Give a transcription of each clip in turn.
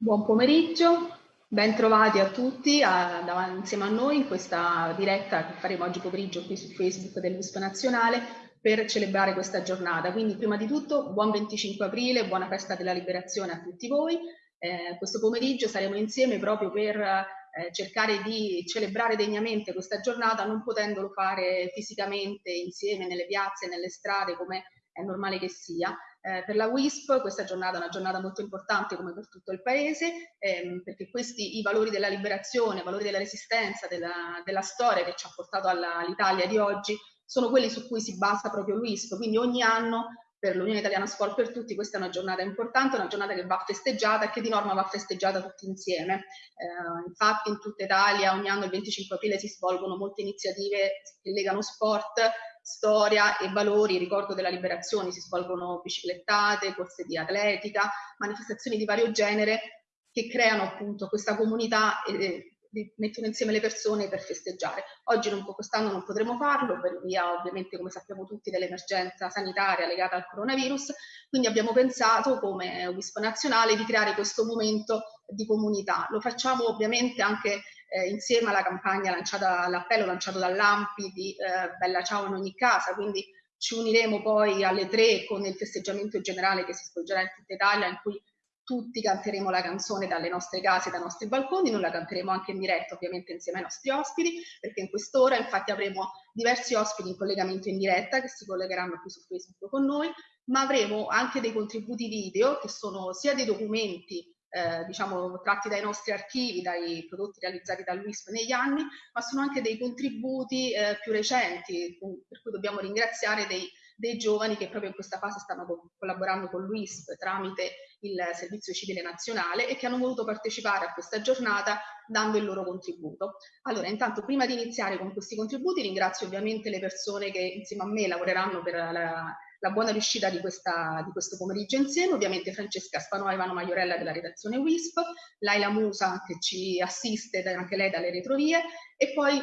Buon pomeriggio, ben trovati a tutti a, a, insieme a noi in questa diretta che faremo oggi pomeriggio qui su Facebook dell'USP Nazionale per celebrare questa giornata. Quindi prima di tutto buon 25 aprile, buona festa della liberazione a tutti voi. Eh, questo pomeriggio saremo insieme proprio per eh, cercare di celebrare degnamente questa giornata non potendolo fare fisicamente insieme nelle piazze, nelle strade come è normale che sia, eh, per la WISP questa giornata è una giornata molto importante come per tutto il Paese, ehm, perché questi i valori della liberazione, i valori della resistenza, della, della storia che ci ha portato all'Italia di oggi, sono quelli su cui si basa proprio l'UISP. Quindi ogni anno per l'Unione Italiana Sport per Tutti questa è una giornata importante, una giornata che va festeggiata e che di norma va festeggiata tutti insieme. Eh, infatti in tutta Italia ogni anno il 25 aprile si svolgono molte iniziative che legano sport storia e valori, ricordo della liberazione, si svolgono biciclettate, corse di atletica, manifestazioni di vario genere che creano appunto questa comunità e, mettono insieme le persone per festeggiare. Oggi non, quest'anno non potremo farlo per via ovviamente come sappiamo tutti dell'emergenza sanitaria legata al coronavirus, quindi abbiamo pensato come WISP nazionale di creare questo momento di comunità. Lo facciamo ovviamente anche eh, insieme alla campagna lanciata, all'appello lanciato dall'AMPI di eh, Bella Ciao in ogni casa, quindi ci uniremo poi alle tre con il festeggiamento generale che si svolgerà in tutta Italia in cui tutti canteremo la canzone dalle nostre case, dai nostri balconi, noi la canteremo anche in diretta ovviamente insieme ai nostri ospiti, perché in quest'ora infatti avremo diversi ospiti in collegamento in diretta che si collegheranno qui su Facebook con noi, ma avremo anche dei contributi video che sono sia dei documenti eh, diciamo, tratti dai nostri archivi, dai prodotti realizzati dall'UISP negli anni, ma sono anche dei contributi eh, più recenti, per cui dobbiamo ringraziare dei, dei, giovani che proprio in questa fase stanno co collaborando con l'UISP tramite il Servizio Civile Nazionale e che hanno voluto partecipare a questa giornata dando il loro contributo. Allora, intanto, prima di iniziare con questi contributi, ringrazio ovviamente le persone che insieme a me lavoreranno per la la buona riuscita di, questa, di, questo pomeriggio insieme, ovviamente Francesca Spanò Ivano Maiorella della redazione WISP, Laila Musa che ci assiste anche lei dalle retrovie e poi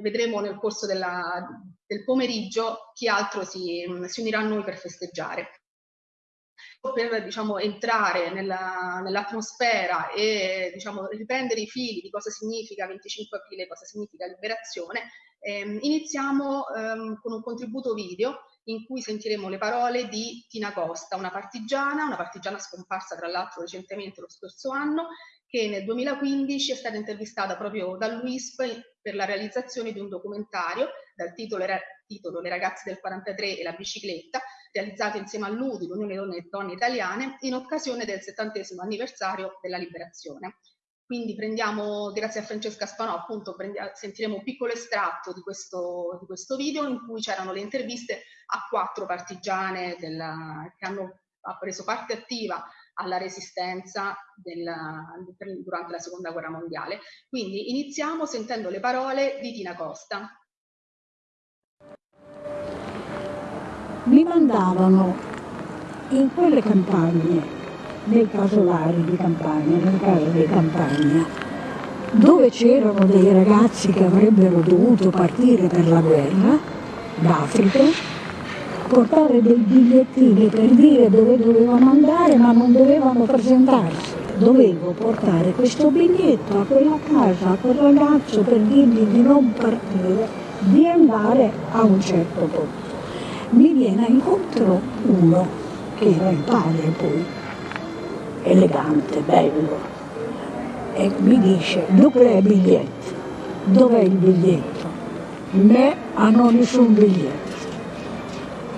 vedremo nel corso della, del pomeriggio chi altro si, si unirà a noi per festeggiare. Per diciamo, entrare nell'atmosfera nell e diciamo, riprendere i fili di cosa significa 25 aprile, cosa significa liberazione, ehm, iniziamo ehm, con un contributo video in cui sentiremo le parole di Tina Costa, una partigiana, una partigiana scomparsa tra l'altro recentemente lo scorso anno, che nel 2015 è stata intervistata proprio dall'UISP per la realizzazione di un documentario dal titolo, titolo Le ragazze del 43 e la bicicletta, realizzato insieme all'UDI, l'Unione Donne, Donne Italiane, in occasione del settantesimo anniversario della liberazione. Quindi prendiamo, grazie a Francesca Spanò, appunto sentiremo un piccolo estratto di questo, di questo video in cui c'erano le interviste a quattro partigiane della, che hanno preso parte attiva alla resistenza della, durante la seconda guerra mondiale. Quindi iniziamo sentendo le parole di Tina Costa. Mi mandavano in quelle campagne nei casolari di campagna, nel caso di campagna, dove c'erano dei ragazzi che avrebbero dovuto partire per la guerra d'Africa, portare dei bigliettini per dire dove dovevano andare ma non dovevano presentarsi. Dovevo portare questo biglietto a quella casa, a quel ragazzo per dirgli di non partire, di andare a un certo punto. Mi viene incontro uno, che era il padre poi, elegante, bello, e mi dice, dove è il biglietto? Dov'è il biglietto? Me hanno nessun biglietto.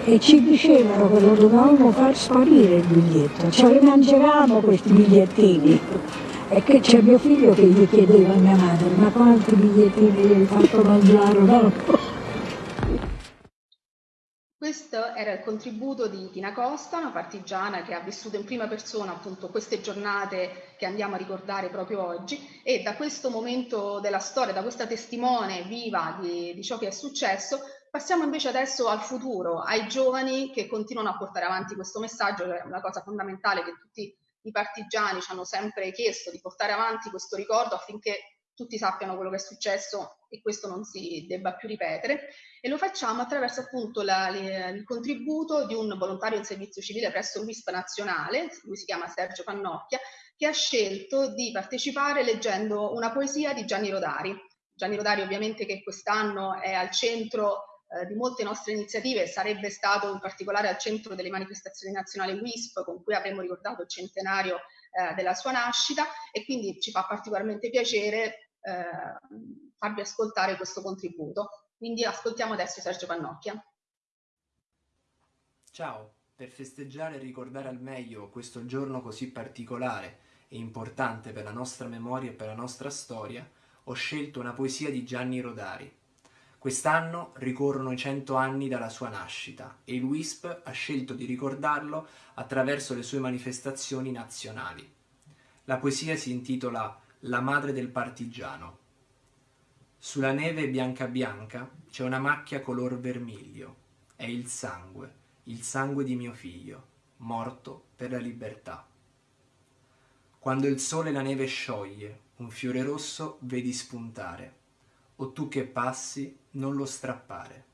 E ci dicevano che lo dovevamo far sparire il biglietto, ce li mangiavamo questi bigliettini. E che c'è mio figlio che gli chiedeva a mia madre, ma quanti bigliettini gli hai fatto mangiare? No? Questo era il contributo di Tina Costa, una partigiana che ha vissuto in prima persona appunto queste giornate che andiamo a ricordare proprio oggi. E da questo momento della storia, da questa testimone viva di, di ciò che è successo, passiamo invece adesso al futuro, ai giovani che continuano a portare avanti questo messaggio, che è una cosa fondamentale che tutti i partigiani ci hanno sempre chiesto di portare avanti questo ricordo affinché tutti sappiano quello che è successo e questo non si debba più ripetere e lo facciamo attraverso appunto la, il contributo di un volontario in servizio civile presso l'UISP nazionale, lui si chiama Sergio Pannocchia, che ha scelto di partecipare leggendo una poesia di Gianni Rodari. Gianni Rodari ovviamente che quest'anno è al centro eh, di molte nostre iniziative, sarebbe stato in particolare al centro delle manifestazioni nazionali WISP con cui avremmo ricordato il centenario eh, della sua nascita e quindi ci fa particolarmente piacere eh, farvi ascoltare questo contributo. Quindi ascoltiamo adesso Sergio Pannocchia. Ciao, per festeggiare e ricordare al meglio questo giorno così particolare e importante per la nostra memoria e per la nostra storia, ho scelto una poesia di Gianni Rodari. Quest'anno ricorrono i cento anni dalla sua nascita e il WISP ha scelto di ricordarlo attraverso le sue manifestazioni nazionali. La poesia si intitola La madre del partigiano. Sulla neve bianca bianca c'è una macchia color vermiglio. È il sangue, il sangue di mio figlio, morto per la libertà. Quando il sole la neve scioglie, un fiore rosso vedi spuntare, o tu che passi non lo strappare,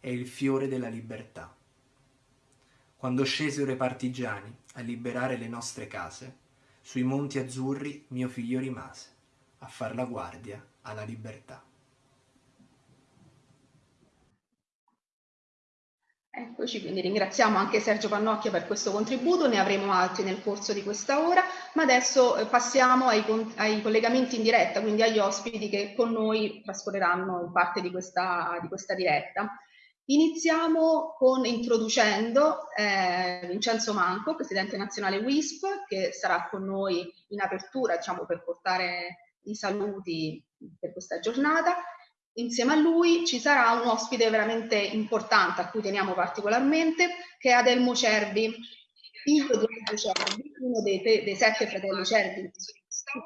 è il fiore della libertà. Quando scesero i partigiani a liberare le nostre case, sui monti azzurri mio figlio rimase, a far la guardia alla libertà. Eccoci, quindi ringraziamo anche Sergio Pannocchia per questo contributo, ne avremo altri nel corso di questa ora, ma adesso eh, passiamo ai, ai collegamenti in diretta, quindi agli ospiti che con noi trascorreranno parte di questa, di questa diretta. Iniziamo con introducendo eh, Vincenzo Manco, Presidente nazionale WISP, che sarà con noi in apertura diciamo, per portare i saluti per questa giornata. Insieme a lui ci sarà un ospite veramente importante a cui teniamo particolarmente, che è Adelmo Cervi, figlio di Adelmo Cervi, uno dei, dei, sette fratelli Cervi in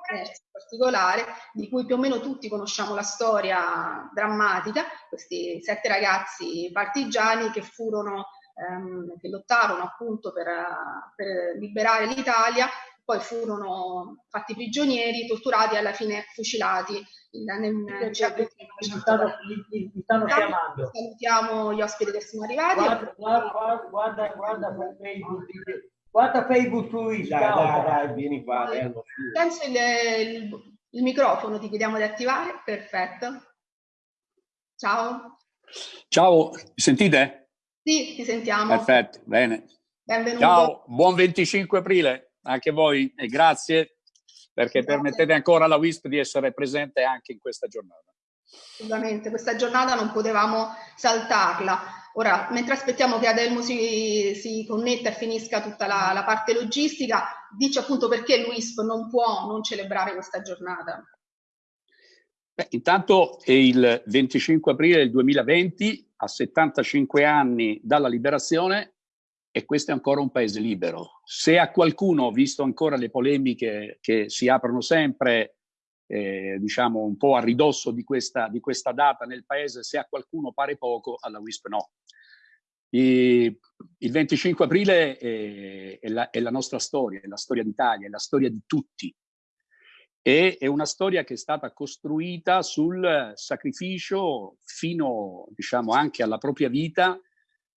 particolare, di cui più o meno tutti conosciamo la storia drammatica, questi sette ragazzi partigiani che furono, ehm, che lottarono appunto per, per liberare l'Italia poi furono fatti prigionieri, torturati e alla fine fucilati. Stanno, mi stanno chiamando. Salutiamo gli ospiti che sono arrivati. Guarda, guarda, guarda, guarda Facebook, guarda Facebook su Instagram. Dai, dai, vieni qua. Penso il, il, il microfono ti chiediamo di attivare. Perfetto. Ciao. Ciao, mi sentite? Sì, ti sentiamo. Perfetto, bene. Benvenuto. Ciao, buon 25 aprile anche voi e grazie perché grazie. permettete ancora alla WISP di essere presente anche in questa giornata. Assolutamente, questa giornata non potevamo saltarla. Ora, mentre aspettiamo che Adelmo si, si connetta e finisca tutta la, la parte logistica, dici appunto perché l'UISP non può non celebrare questa giornata. Beh, intanto è il 25 aprile del 2020, a 75 anni dalla liberazione, e questo è ancora un paese libero. Se a qualcuno, visto ancora le polemiche che si aprono sempre, eh, diciamo un po' a ridosso di questa, di questa data nel paese, se a qualcuno pare poco, alla WISP no. E il 25 aprile è, è, la, è, la, nostra storia, è la storia d'Italia, è la storia di tutti. E è una storia che è stata costruita sul sacrificio fino, diciamo, anche alla propria vita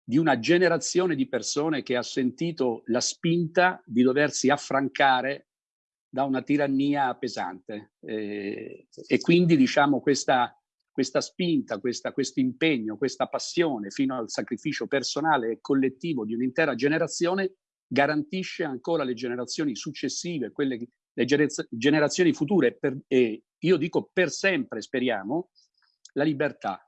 di una generazione di persone che ha sentito la spinta di doversi affrancare da una tirannia pesante. Eh, e quindi diciamo questa, questa spinta, questo impegno, questa passione fino al sacrificio personale e collettivo di un'intera generazione garantisce ancora le generazioni successive, quelle, le generazioni future, per, e io dico per sempre, speriamo, la libertà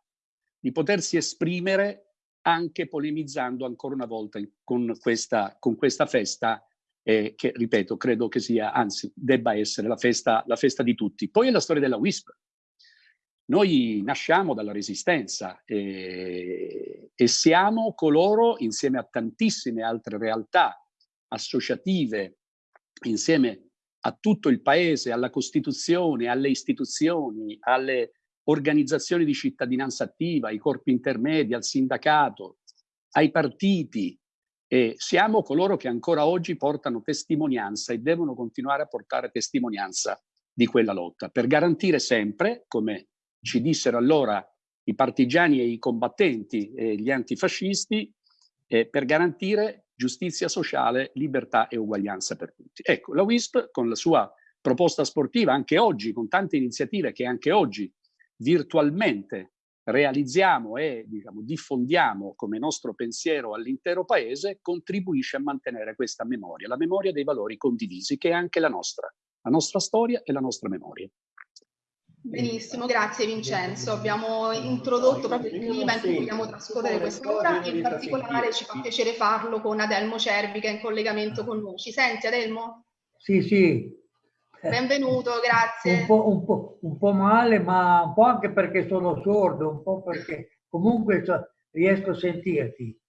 di potersi esprimere anche polemizzando ancora una volta con questa, con questa festa eh, che, ripeto, credo che sia, anzi, debba essere la festa, la festa di tutti. Poi è la storia della WISP. Noi nasciamo dalla resistenza eh, e siamo coloro, insieme a tantissime altre realtà associative, insieme a tutto il paese, alla Costituzione, alle istituzioni, alle organizzazioni di cittadinanza attiva, ai corpi intermedi, al sindacato, ai partiti. E siamo coloro che ancora oggi portano testimonianza e devono continuare a portare testimonianza di quella lotta, per garantire sempre, come ci dissero allora i partigiani e i combattenti e gli antifascisti, eh, per garantire giustizia sociale, libertà e uguaglianza per tutti. Ecco, la WISP con la sua proposta sportiva, anche oggi, con tante iniziative che anche oggi virtualmente realizziamo e diciamo, diffondiamo come nostro pensiero all'intero paese, contribuisce a mantenere questa memoria, la memoria dei valori condivisi, che è anche la nostra, la nostra storia e la nostra memoria. Benissimo, grazie Vincenzo. Abbiamo introdotto proprio il clima in cui vogliamo trascorrere quest'ora e in particolare ci fa piacere farlo con Adelmo Cervi che è in collegamento con noi. Ci senti Adelmo? Sì, sì. Benvenuto, grazie. Un po', un, po', un po', male, ma un po' anche perché sono sordo, un po' perché comunque riesco a sentirti.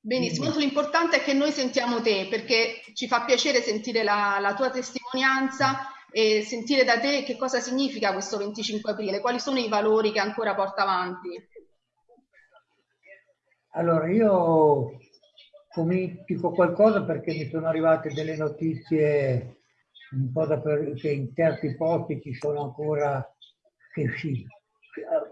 Benissimo, l'importante è che noi sentiamo te perché ci fa piacere sentire la, la tua testimonianza e sentire da te che cosa significa questo 25 aprile, quali sono i valori che ancora porta avanti. Allora, io dico qualcosa perché mi sono arrivate delle notizie un po' da per, che in certi posti ci sono ancora che sì,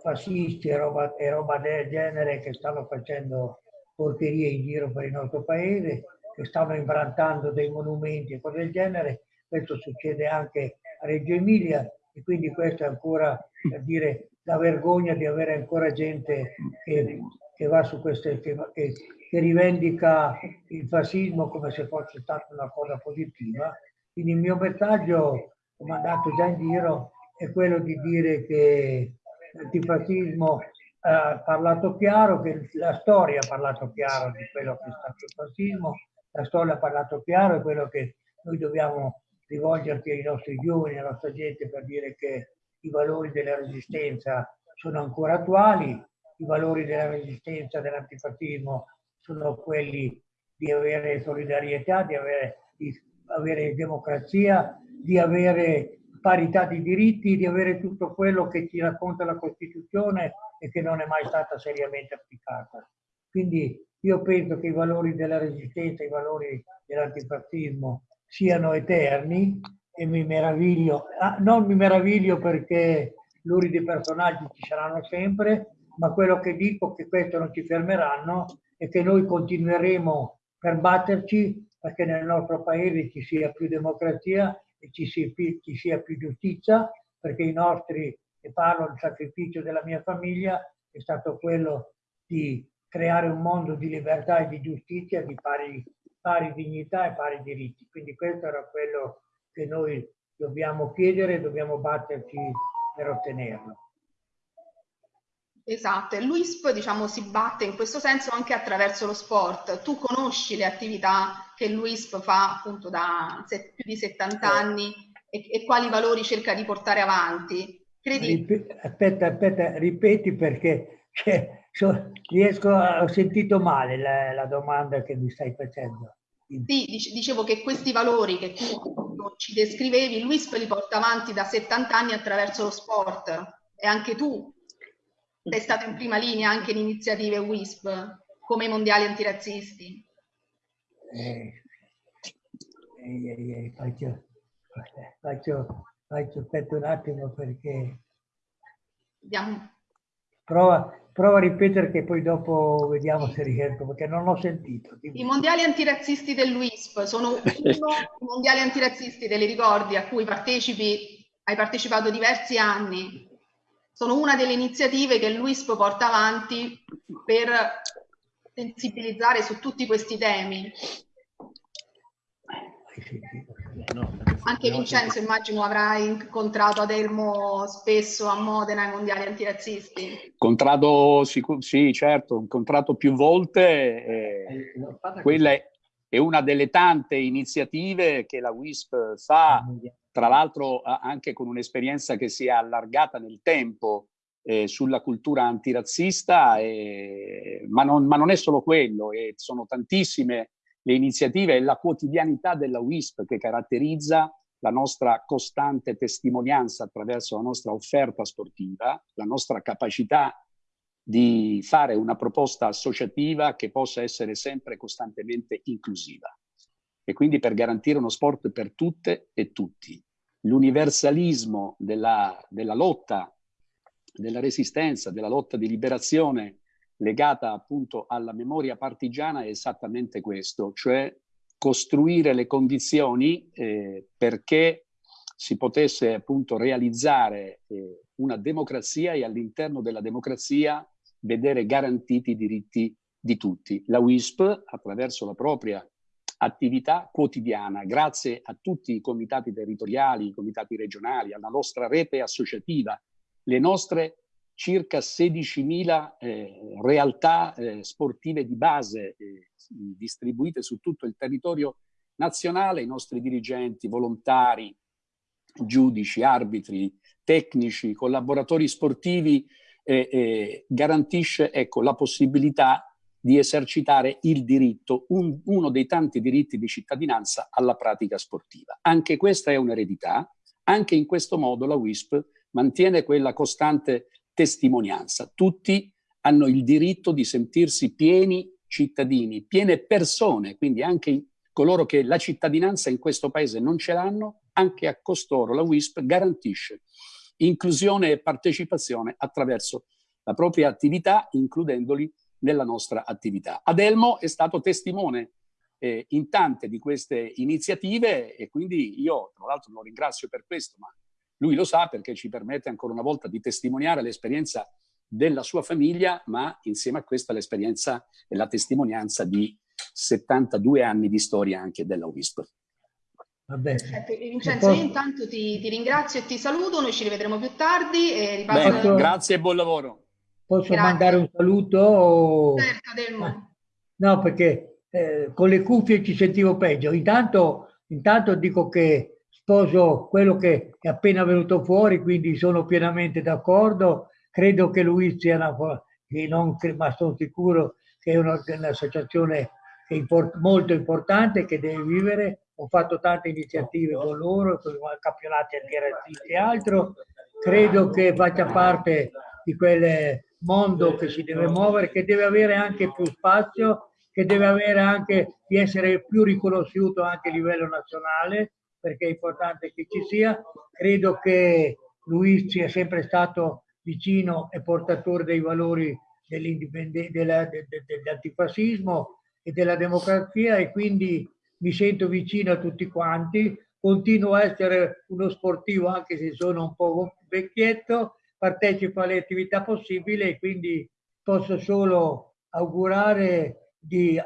fascisti e roba, e roba del genere che stanno facendo porcherie in giro per il nostro paese, che stanno imbrantando dei monumenti e cose del genere questo succede anche a Reggio Emilia e quindi questa è ancora per dire la vergogna di avere ancora gente che, che va su queste che, che rivendica il fascismo come se fosse stata una cosa positiva. Quindi il mio messaggio, come andato già in giro, è quello di dire che l'antifascismo ha parlato chiaro, che la storia ha parlato chiaro di quello che è stato il fascismo, la storia ha parlato chiaro, è quello che noi dobbiamo rivolgerti ai nostri giovani, alla nostra gente per dire che i valori della resistenza sono ancora attuali, i valori della resistenza dell'antifascismo sono quelli di avere solidarietà, di avere, di avere democrazia, di avere parità di diritti, di avere tutto quello che ci racconta la Costituzione e che non è mai stata seriamente applicata. Quindi io penso che i valori della resistenza, i valori dell'antifascismo siano eterni e mi meraviglio, ah, non mi meraviglio perché luridi personaggi ci saranno sempre, ma quello che dico è che questo non ci fermeranno e che noi continueremo per batterci perché nel nostro paese ci sia più democrazia e ci sia più, ci sia più giustizia, perché i nostri, e parlo del sacrificio della mia famiglia, è stato quello di creare un mondo di libertà e di giustizia di pari pari dignità e pari diritti. Quindi questo era quello che noi dobbiamo chiedere e dobbiamo batterci per ottenerlo. Esatto, e l'UISP diciamo, si batte in questo senso anche attraverso lo sport. Tu conosci le attività che l'UISP fa appunto da più di 70 anni e, e quali valori cerca di portare avanti? Credi... Aspetta, aspetta, ripeti perché cioè, so, riesco, ho sentito male la, la, domanda che mi stai facendo. Sì, dicevo che questi valori che tu ci descrivevi, Luis li porta avanti da 70 anni attraverso lo sport e anche tu sei stato in prima linea anche in iniziative WISP come i mondiali antirazzisti. Eh, eh, eh, faccio, faccio, faccio, aspetta un attimo perché... Vediamo. Prova, prova a ripetere che poi dopo vediamo se riesco, perché non l'ho sentito. I mondiali antirazzisti dell'UISP sono uno dei mondiali antirazzisti, te li ricordi, a cui partecipi, hai partecipato diversi anni. Sono una delle iniziative che l'UISP porta avanti per sensibilizzare su tutti questi temi. Anche Vincenzo immagino avrai incontrato Adelmo spesso a Modena ai mondiali antirazzisti. Incontrato, sì, certo, incontrato più volte. Eh, quella è, è una delle tante iniziative che la WISP fa, tra l'altro anche con un'esperienza che si è allargata nel tempo eh, sulla cultura antirazzista, eh, ma, non, ma, non, è solo quello, sono tantissime le iniziative e la quotidianità della WISP che caratterizza la nostra costante testimonianza attraverso la nostra offerta sportiva, la nostra capacità di fare una proposta associativa che possa essere sempre costantemente inclusiva e quindi per garantire uno sport per tutte e tutti. L'universalismo della, della lotta, della resistenza, della lotta di liberazione legata appunto alla memoria partigiana è esattamente questo, cioè costruire le condizioni eh, perché si potesse appunto realizzare eh, una democrazia e all'interno della democrazia vedere garantiti i diritti di tutti. La WISP, attraverso la propria attività quotidiana, grazie a tutti i comitati territoriali, i comitati regionali, alla nostra rete associativa, le nostre circa 16.000 eh, realtà eh, sportive di base eh, distribuite su tutto il territorio nazionale, i nostri dirigenti, volontari, giudici, arbitri, tecnici, collaboratori sportivi, eh, eh, garantisce ecco, la possibilità di esercitare il diritto, un, uno dei tanti diritti di cittadinanza alla pratica sportiva. Anche questa è un'eredità, anche in questo modo la WISP mantiene quella costante testimonianza. Tutti hanno il diritto di sentirsi pieni cittadini, piene persone, quindi anche coloro che la cittadinanza in questo paese non ce l'hanno, anche a costoro la WISP garantisce inclusione e partecipazione attraverso la propria attività, includendoli nella nostra attività. Adelmo è stato testimone eh, in tante di queste iniziative e quindi io tra l'altro lo ringrazio per questo, ma lui lo sa perché ci permette ancora una volta di testimoniare l'esperienza della sua famiglia, ma insieme a questa l'esperienza e la testimonianza di 72 anni di storia anche della WISP. Vabbè. Vincenzo, io intanto ti, ti, ringrazio e ti saluto, noi ci rivedremo più tardi. E ripasso... Bene, grazie e buon lavoro. Posso grazie. mandare un saluto? O... Certo, Delmo. No, perché eh, con le cuffie ci sentivo peggio. Intanto, intanto dico che sposo quello che è appena venuto fuori, quindi sono pienamente d'accordo. Credo che lui sia una, non, ma sono sicuro che è un'associazione import, molto importante che deve vivere. Ho fatto tante iniziative con loro, con campionati antirrazzisti e altro. Credo che faccia parte di quel mondo che si deve muovere, che deve avere anche più spazio, che deve avere anche di essere più riconosciuto anche a livello nazionale perché è importante che ci sia. Credo che Luis sia sempre stato vicino e portatore dei valori dell'antifascismo e della democrazia e quindi mi sento vicino a tutti quanti. Continuo a essere uno sportivo anche se sono un po' vecchietto, partecipo alle attività possibili e quindi posso solo augurare di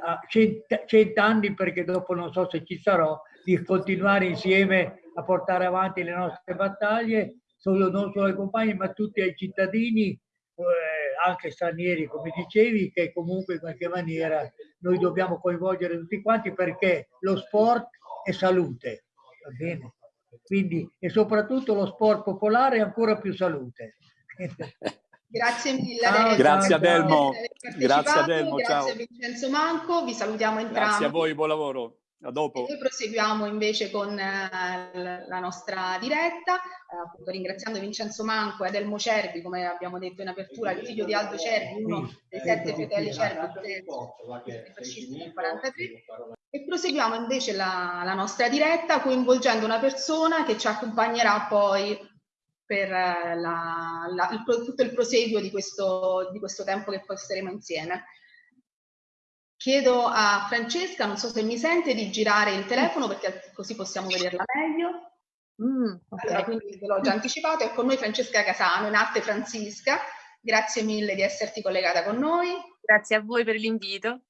cent'anni perché dopo non so se ci sarò di continuare insieme a portare avanti le nostre battaglie, solo, non solo ai compagni, ma tutti ai cittadini, eh, anche stranieri, come dicevi, che comunque in qualche maniera noi dobbiamo coinvolgere tutti quanti perché lo sport è salute, va bene? Quindi, e soprattutto lo sport popolare è ancora più salute. Grazie mille. Ciao, grazie Adelmo. Grazie Adelmo. Grazie a Vincenzo Manco. Vi salutiamo entrambi. Grazie a voi, buon lavoro. A dopo. E noi proseguiamo invece con eh, la nostra diretta, eh, appunto ringraziando Vincenzo Manco e Adelmo Cervi, come abbiamo detto in apertura, il figlio di Aldo Cervi, uno dei sette fratelli Cervi fascisti nel 43. E proseguiamo invece la, la nostra diretta coinvolgendo una persona che ci accompagnerà poi per eh, la, la, il, tutto il proseguo di questo, di questo tempo che passeremo insieme. Chiedo a Francesca, non so se mi sente, di girare il telefono perché così possiamo vederla meglio. Mm, okay. allora, quindi ve l'ho già anticipato, è con noi Francesca Casano, in arte Francisca. Grazie mille di esserti collegata con noi. Grazie a voi per l'invito.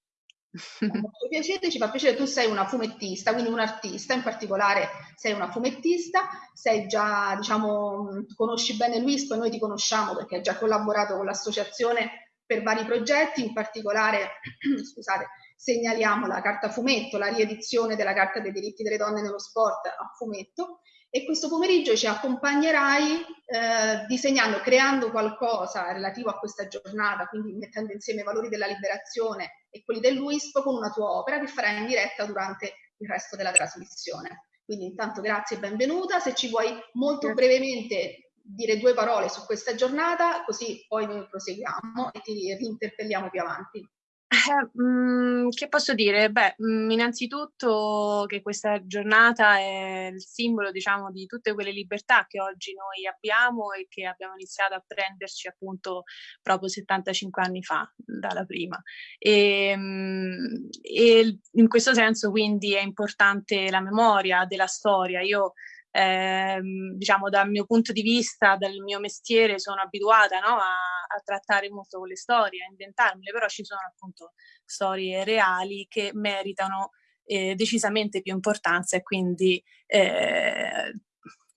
Molto piacere, ci fa piacere, tu sei una fumettista, quindi un artista, in particolare sei una fumettista, sei già, diciamo, conosci bene Luis, poi noi ti conosciamo perché hai già collaborato con l'associazione per vari progetti, in particolare, scusate, segnaliamo la carta fumetto, la riedizione della Carta dei diritti delle donne nello sport a fumetto e questo pomeriggio ci accompagnerai eh, disegnando, creando qualcosa relativo a questa giornata, quindi mettendo insieme i valori della liberazione e quelli dell'UISP con una tua opera che farai in diretta durante il resto della trasmissione. Quindi intanto grazie e benvenuta, se ci vuoi molto brevemente dire due parole su questa giornata, così poi noi proseguiamo e ti rinterpelliamo più avanti. Eh, mh, mm, che posso dire? Beh, mh, mm, innanzitutto che questa giornata è il simbolo, diciamo, di tutte quelle libertà che oggi noi abbiamo e che abbiamo iniziato a prenderci appunto proprio 75 anni fa, dalla prima. E, mh, mm, e in questo senso quindi è importante la memoria della storia. Io eh, diciamo dal mio punto di vista, dal mio mestiere, sono abituata no, a, a, trattare molto con le storie, a inventarmele, però ci sono appunto storie reali che meritano eh, decisamente più importanza e quindi eh,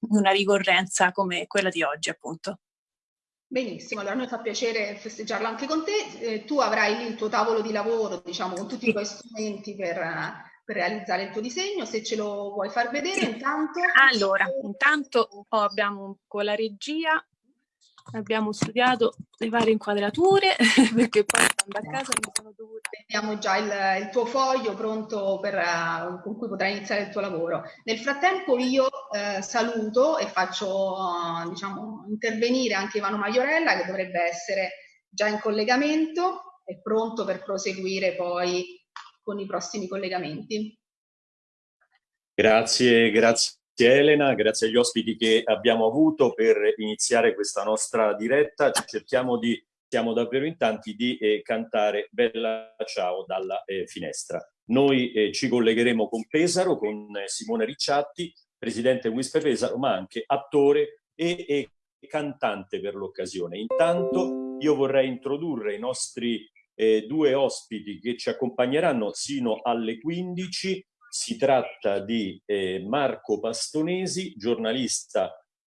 una ricorrenza come quella di oggi appunto. Benissimo, allora a noi fa piacere festeggiarlo anche con te. Eh, tu avrai lì il tuo tavolo di lavoro, diciamo, con tutti i tuoi strumenti per, per realizzare il tuo disegno, se ce lo vuoi far vedere intanto. Allora, intanto oh, abbiamo con la regia, abbiamo studiato le varie inquadrature perché poi andando a casa mi sono dovuta... Abbiamo già il, il tuo foglio pronto per, uh, con cui potrai iniziare il tuo lavoro. Nel frattempo io uh, saluto e faccio uh, diciamo, intervenire anche Ivano Maiorella che dovrebbe essere già in collegamento e pronto per proseguire poi con i prossimi collegamenti. Grazie, grazie Elena, grazie agli ospiti che abbiamo avuto per iniziare questa nostra diretta. Cerchiamo di, siamo davvero in tanti, di eh, cantare Bella Ciao dalla eh, finestra. Noi eh, ci collegheremo con Pesaro, con eh, Simone Ricciatti, presidente Wispe Pesaro, ma anche attore e, e cantante per l'occasione. Intanto io vorrei introdurre i nostri eh, due ospiti che ci accompagneranno sino alle 15. Si tratta di eh, Marco Pastonesi, giornalista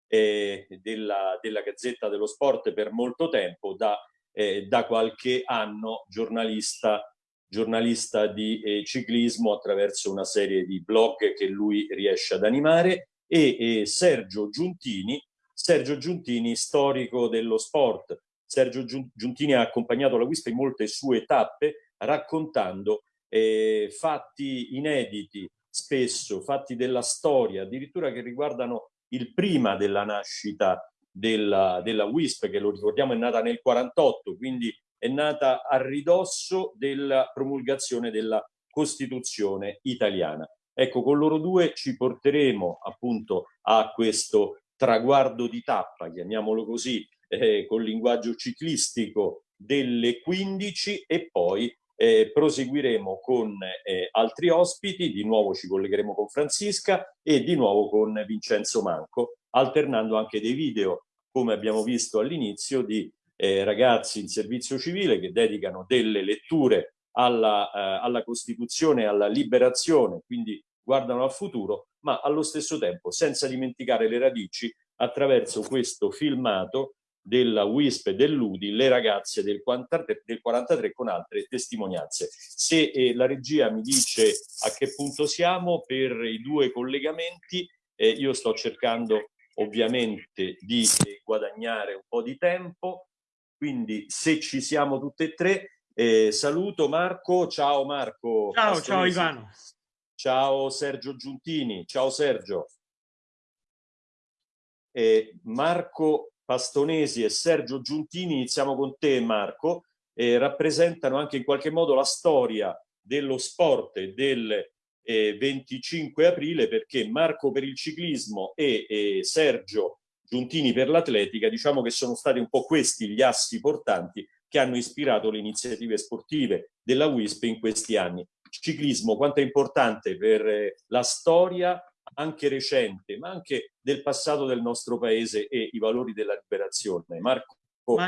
eh, della, della, Gazzetta dello Sport per molto tempo, da, eh, da qualche anno giornalista, giornalista di eh, ciclismo attraverso una serie di blog che lui riesce ad animare, e Sergio Giuntini, Sergio Giuntini, storico dello sport, Sergio Giuntini ha accompagnato la Wispa in molte sue tappe raccontando eh, fatti inediti, spesso fatti della storia, addirittura che riguardano il prima della nascita della, della WISP, che lo ricordiamo è nata nel 48, quindi è nata a ridosso della promulgazione della Costituzione italiana. Ecco, con loro due ci porteremo appunto a questo traguardo di tappa, chiamiamolo così, eh, col linguaggio ciclistico delle 15 e poi eh, proseguiremo con eh, altri ospiti, di nuovo ci collegheremo con Francisca e di nuovo con Vincenzo Manco, alternando anche dei video, come abbiamo visto all'inizio, di eh, ragazzi in servizio civile che dedicano delle letture alla, eh, alla Costituzione, alla liberazione, quindi guardano al futuro, ma allo stesso tempo senza dimenticare le radici attraverso questo filmato della WISP e dell'UDI le ragazze del 43, del 43 con altre testimonianze. Se eh, la regia mi dice a che punto siamo per i due collegamenti, eh, io sto cercando ovviamente di eh, guadagnare un po' di tempo, quindi se ci siamo tutte e tre, eh, saluto Marco, ciao Marco. Ciao, Pastoresi. ciao Ivano. Ciao Sergio Giuntini, ciao Sergio. Eh, Marco Pastonesi e Sergio Giuntini, iniziamo con te Marco, eh, rappresentano anche in qualche modo la storia dello sport del eh, 25 aprile perché Marco per il ciclismo e, e Sergio Giuntini per l'atletica, diciamo che sono stati un po' questi gli assi portanti che hanno ispirato le iniziative sportive della WISP in questi anni. Ciclismo, quanto è importante per eh, la storia anche recente, ma anche del passato del nostro paese e i valori della liberazione. Marco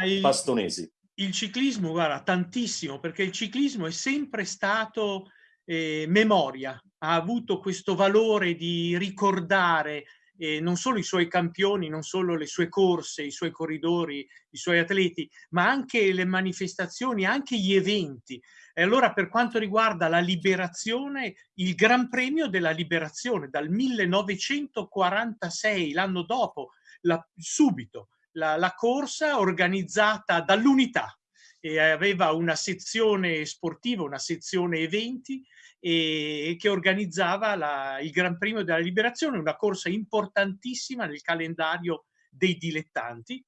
il, Pastonesi. Il ciclismo, guarda, tantissimo, perché il ciclismo è sempre stato eh, memoria, ha avuto questo valore di ricordare eh, non solo i suoi campioni, non solo le sue corse, i suoi corridori, i suoi atleti, ma anche le manifestazioni, anche gli eventi. E allora per quanto riguarda la liberazione, il Gran Premio della Liberazione dal 1946, l'anno dopo, la, subito, la, la corsa organizzata dall'Unità e aveva una sezione sportiva, una sezione eventi e che organizzava la, il Gran Premio della Liberazione, una corsa importantissima nel calendario dei dilettanti.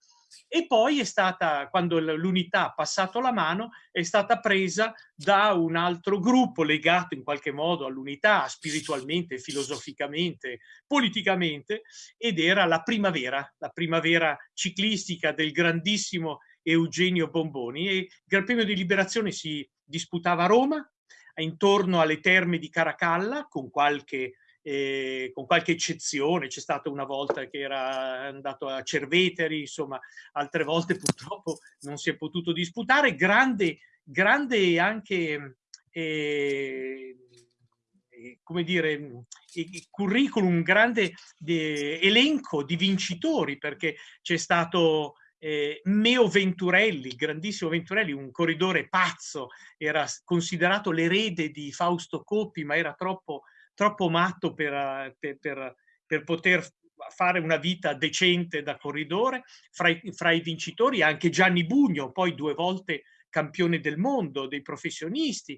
E poi è stata, quando l'unità ha passato la mano, è stata presa da un altro gruppo legato in qualche modo all'unità spiritualmente, filosoficamente, politicamente, ed era la primavera, la primavera ciclistica del grandissimo Eugenio Bomboni. E il Gran Premio di Liberazione si disputava a Roma, intorno alle terme di Caracalla, con qualche eh, con qualche eccezione, c'è stata una volta che era andato a Cerveteri, insomma, altre volte purtroppo non si è potuto disputare, grande, grande anche, eh, come dire, curriculum, un grande eh, elenco di vincitori, perché c'è stato eh, Meo Venturelli, grandissimo Venturelli, un corridore pazzo, era considerato l'erede di Fausto Coppi, ma era troppo troppo matto per, per, per, per poter fare una vita decente da corridore. Fra i, fra i, vincitori anche Gianni Bugno, poi due volte campione del mondo dei professionisti.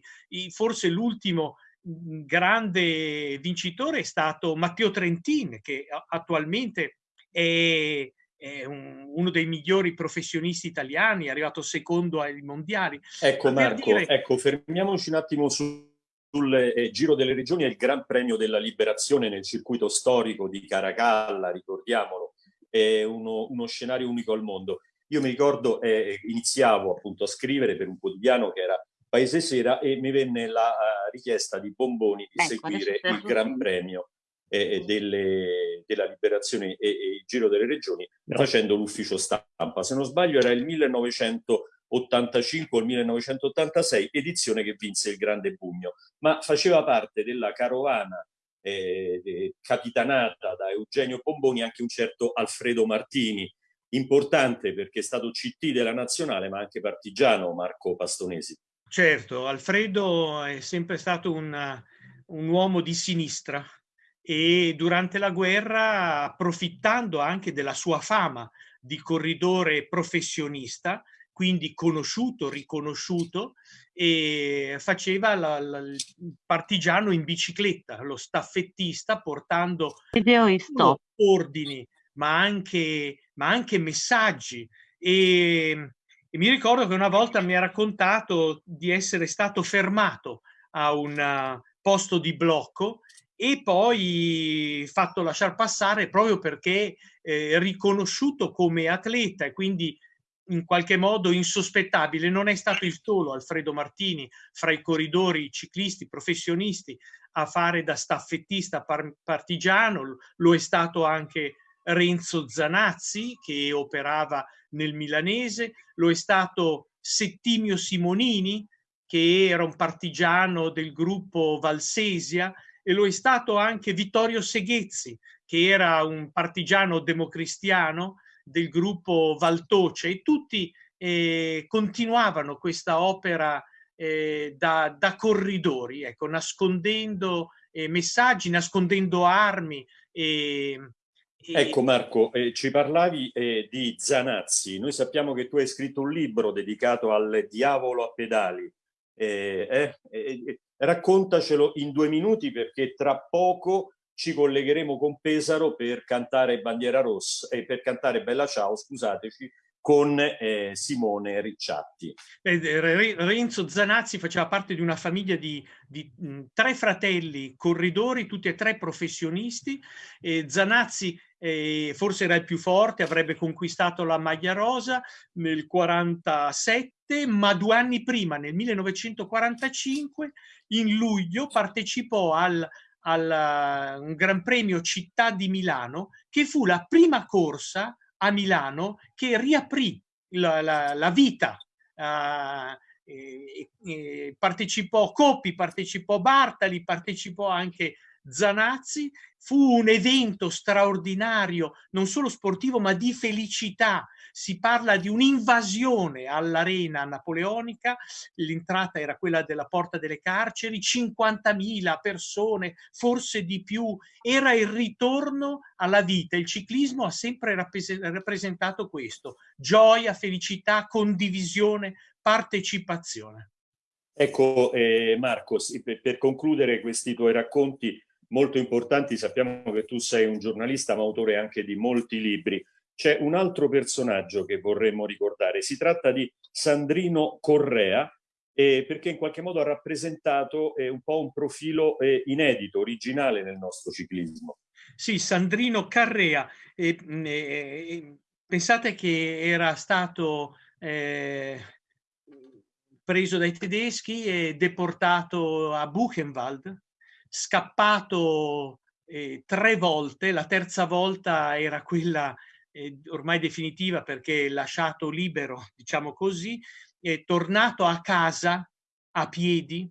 Forse l'ultimo mm, grande vincitore è stato Matteo Trentin, che attualmente è, è un, uno dei migliori professionisti italiani, è arrivato secondo ai mondiali. Ecco Marco, dire... ecco, fermiamoci un attimo su sul eh, Giro delle Regioni è il Gran Premio della Liberazione nel circuito storico di Caracalla, ricordiamolo, è uno, uno scenario unico al mondo. Io mi ricordo, eh, iniziavo appunto a scrivere per un quodiano che era Paese Sera e mi venne la uh, richiesta di Bomboni di ecco, seguire il Gran Premio eh, delle, della Liberazione e, e, il Giro delle Regioni no. facendo l'ufficio stampa. Se non sbaglio era il 1900 85 o 1986, edizione che vinse il Grande Pugno, ma faceva parte della carovana eh, eh, capitanata da Eugenio Pomboni anche un certo Alfredo Martini, importante perché è stato CT della nazionale ma anche partigiano Marco Pastonesi. Certo, Alfredo è sempre stato un, un uomo di sinistra e durante la guerra, approfittando anche della sua fama di corridore professionista, quindi conosciuto, riconosciuto, e faceva la, la, il partigiano in bicicletta, lo staffettista portando ordini, ma anche, ma anche messaggi. E, e, mi ricordo che una volta mi ha raccontato di essere stato fermato a un posto di blocco e poi fatto lasciare passare proprio perché eh, riconosciuto come atleta e quindi in qualche modo insospettabile. Non è stato il solo Alfredo Martini fra i corridori ciclisti professionisti a fare da staffettista par partigiano, lo è stato anche Renzo Zanazzi che operava nel milanese, lo è stato Settimio Simonini che era un partigiano del gruppo Valsesia e lo è stato anche Vittorio Seghezzi che era un partigiano democristiano del gruppo Valtoce e tutti eh, continuavano questa opera eh, da, da, corridori, ecco, nascondendo eh, messaggi, nascondendo armi. Ecco Marco, eh, ci parlavi eh, di Zanazzi, noi sappiamo che tu hai scritto un libro dedicato al diavolo a pedali, eh, raccontacelo in due minuti perché tra poco ci collegheremo con Pesaro per cantare Bandiera Rossa e eh, per cantare Bella Ciao, scusateci, con eh, Simone Ricciatti. Renzo Zanazzi faceva parte di una famiglia di, di mh, tre fratelli corridori, tutti e tre professionisti. E Zanazzi eh, forse era il più forte, avrebbe conquistato la maglia rosa nel 47, ma due anni prima, nel 1945, in luglio partecipò al al un Gran Premio Città di Milano, che fu la prima corsa a Milano che riaprì la, la, la vita. Uh, e, e partecipò Coppi, partecipò Bartali, partecipò anche Zanazzi. Fu un evento straordinario, non solo sportivo, ma di felicità si parla di un'invasione all'arena napoleonica, l'entrata era quella della porta delle carceri, 50.000 persone, forse di più, era il ritorno alla vita. Il ciclismo ha sempre rappresentato questo, gioia, felicità, condivisione, partecipazione. Ecco eh, Marco, per, per concludere questi tuoi racconti molto importanti, sappiamo che tu sei un giornalista ma autore anche di molti libri c'è un altro personaggio che vorremmo ricordare. Si tratta di Sandrino Correa, eh, perché in qualche modo ha rappresentato eh, un po' un profilo eh, inedito, originale nel nostro ciclismo. Sì, Sandrino Carrea. pensate che era stato eh, preso dai tedeschi e deportato a Buchenwald, scappato eh, tre volte, la terza volta era quella eh, ormai definitiva perché lasciato libero, diciamo così, è tornato a casa a piedi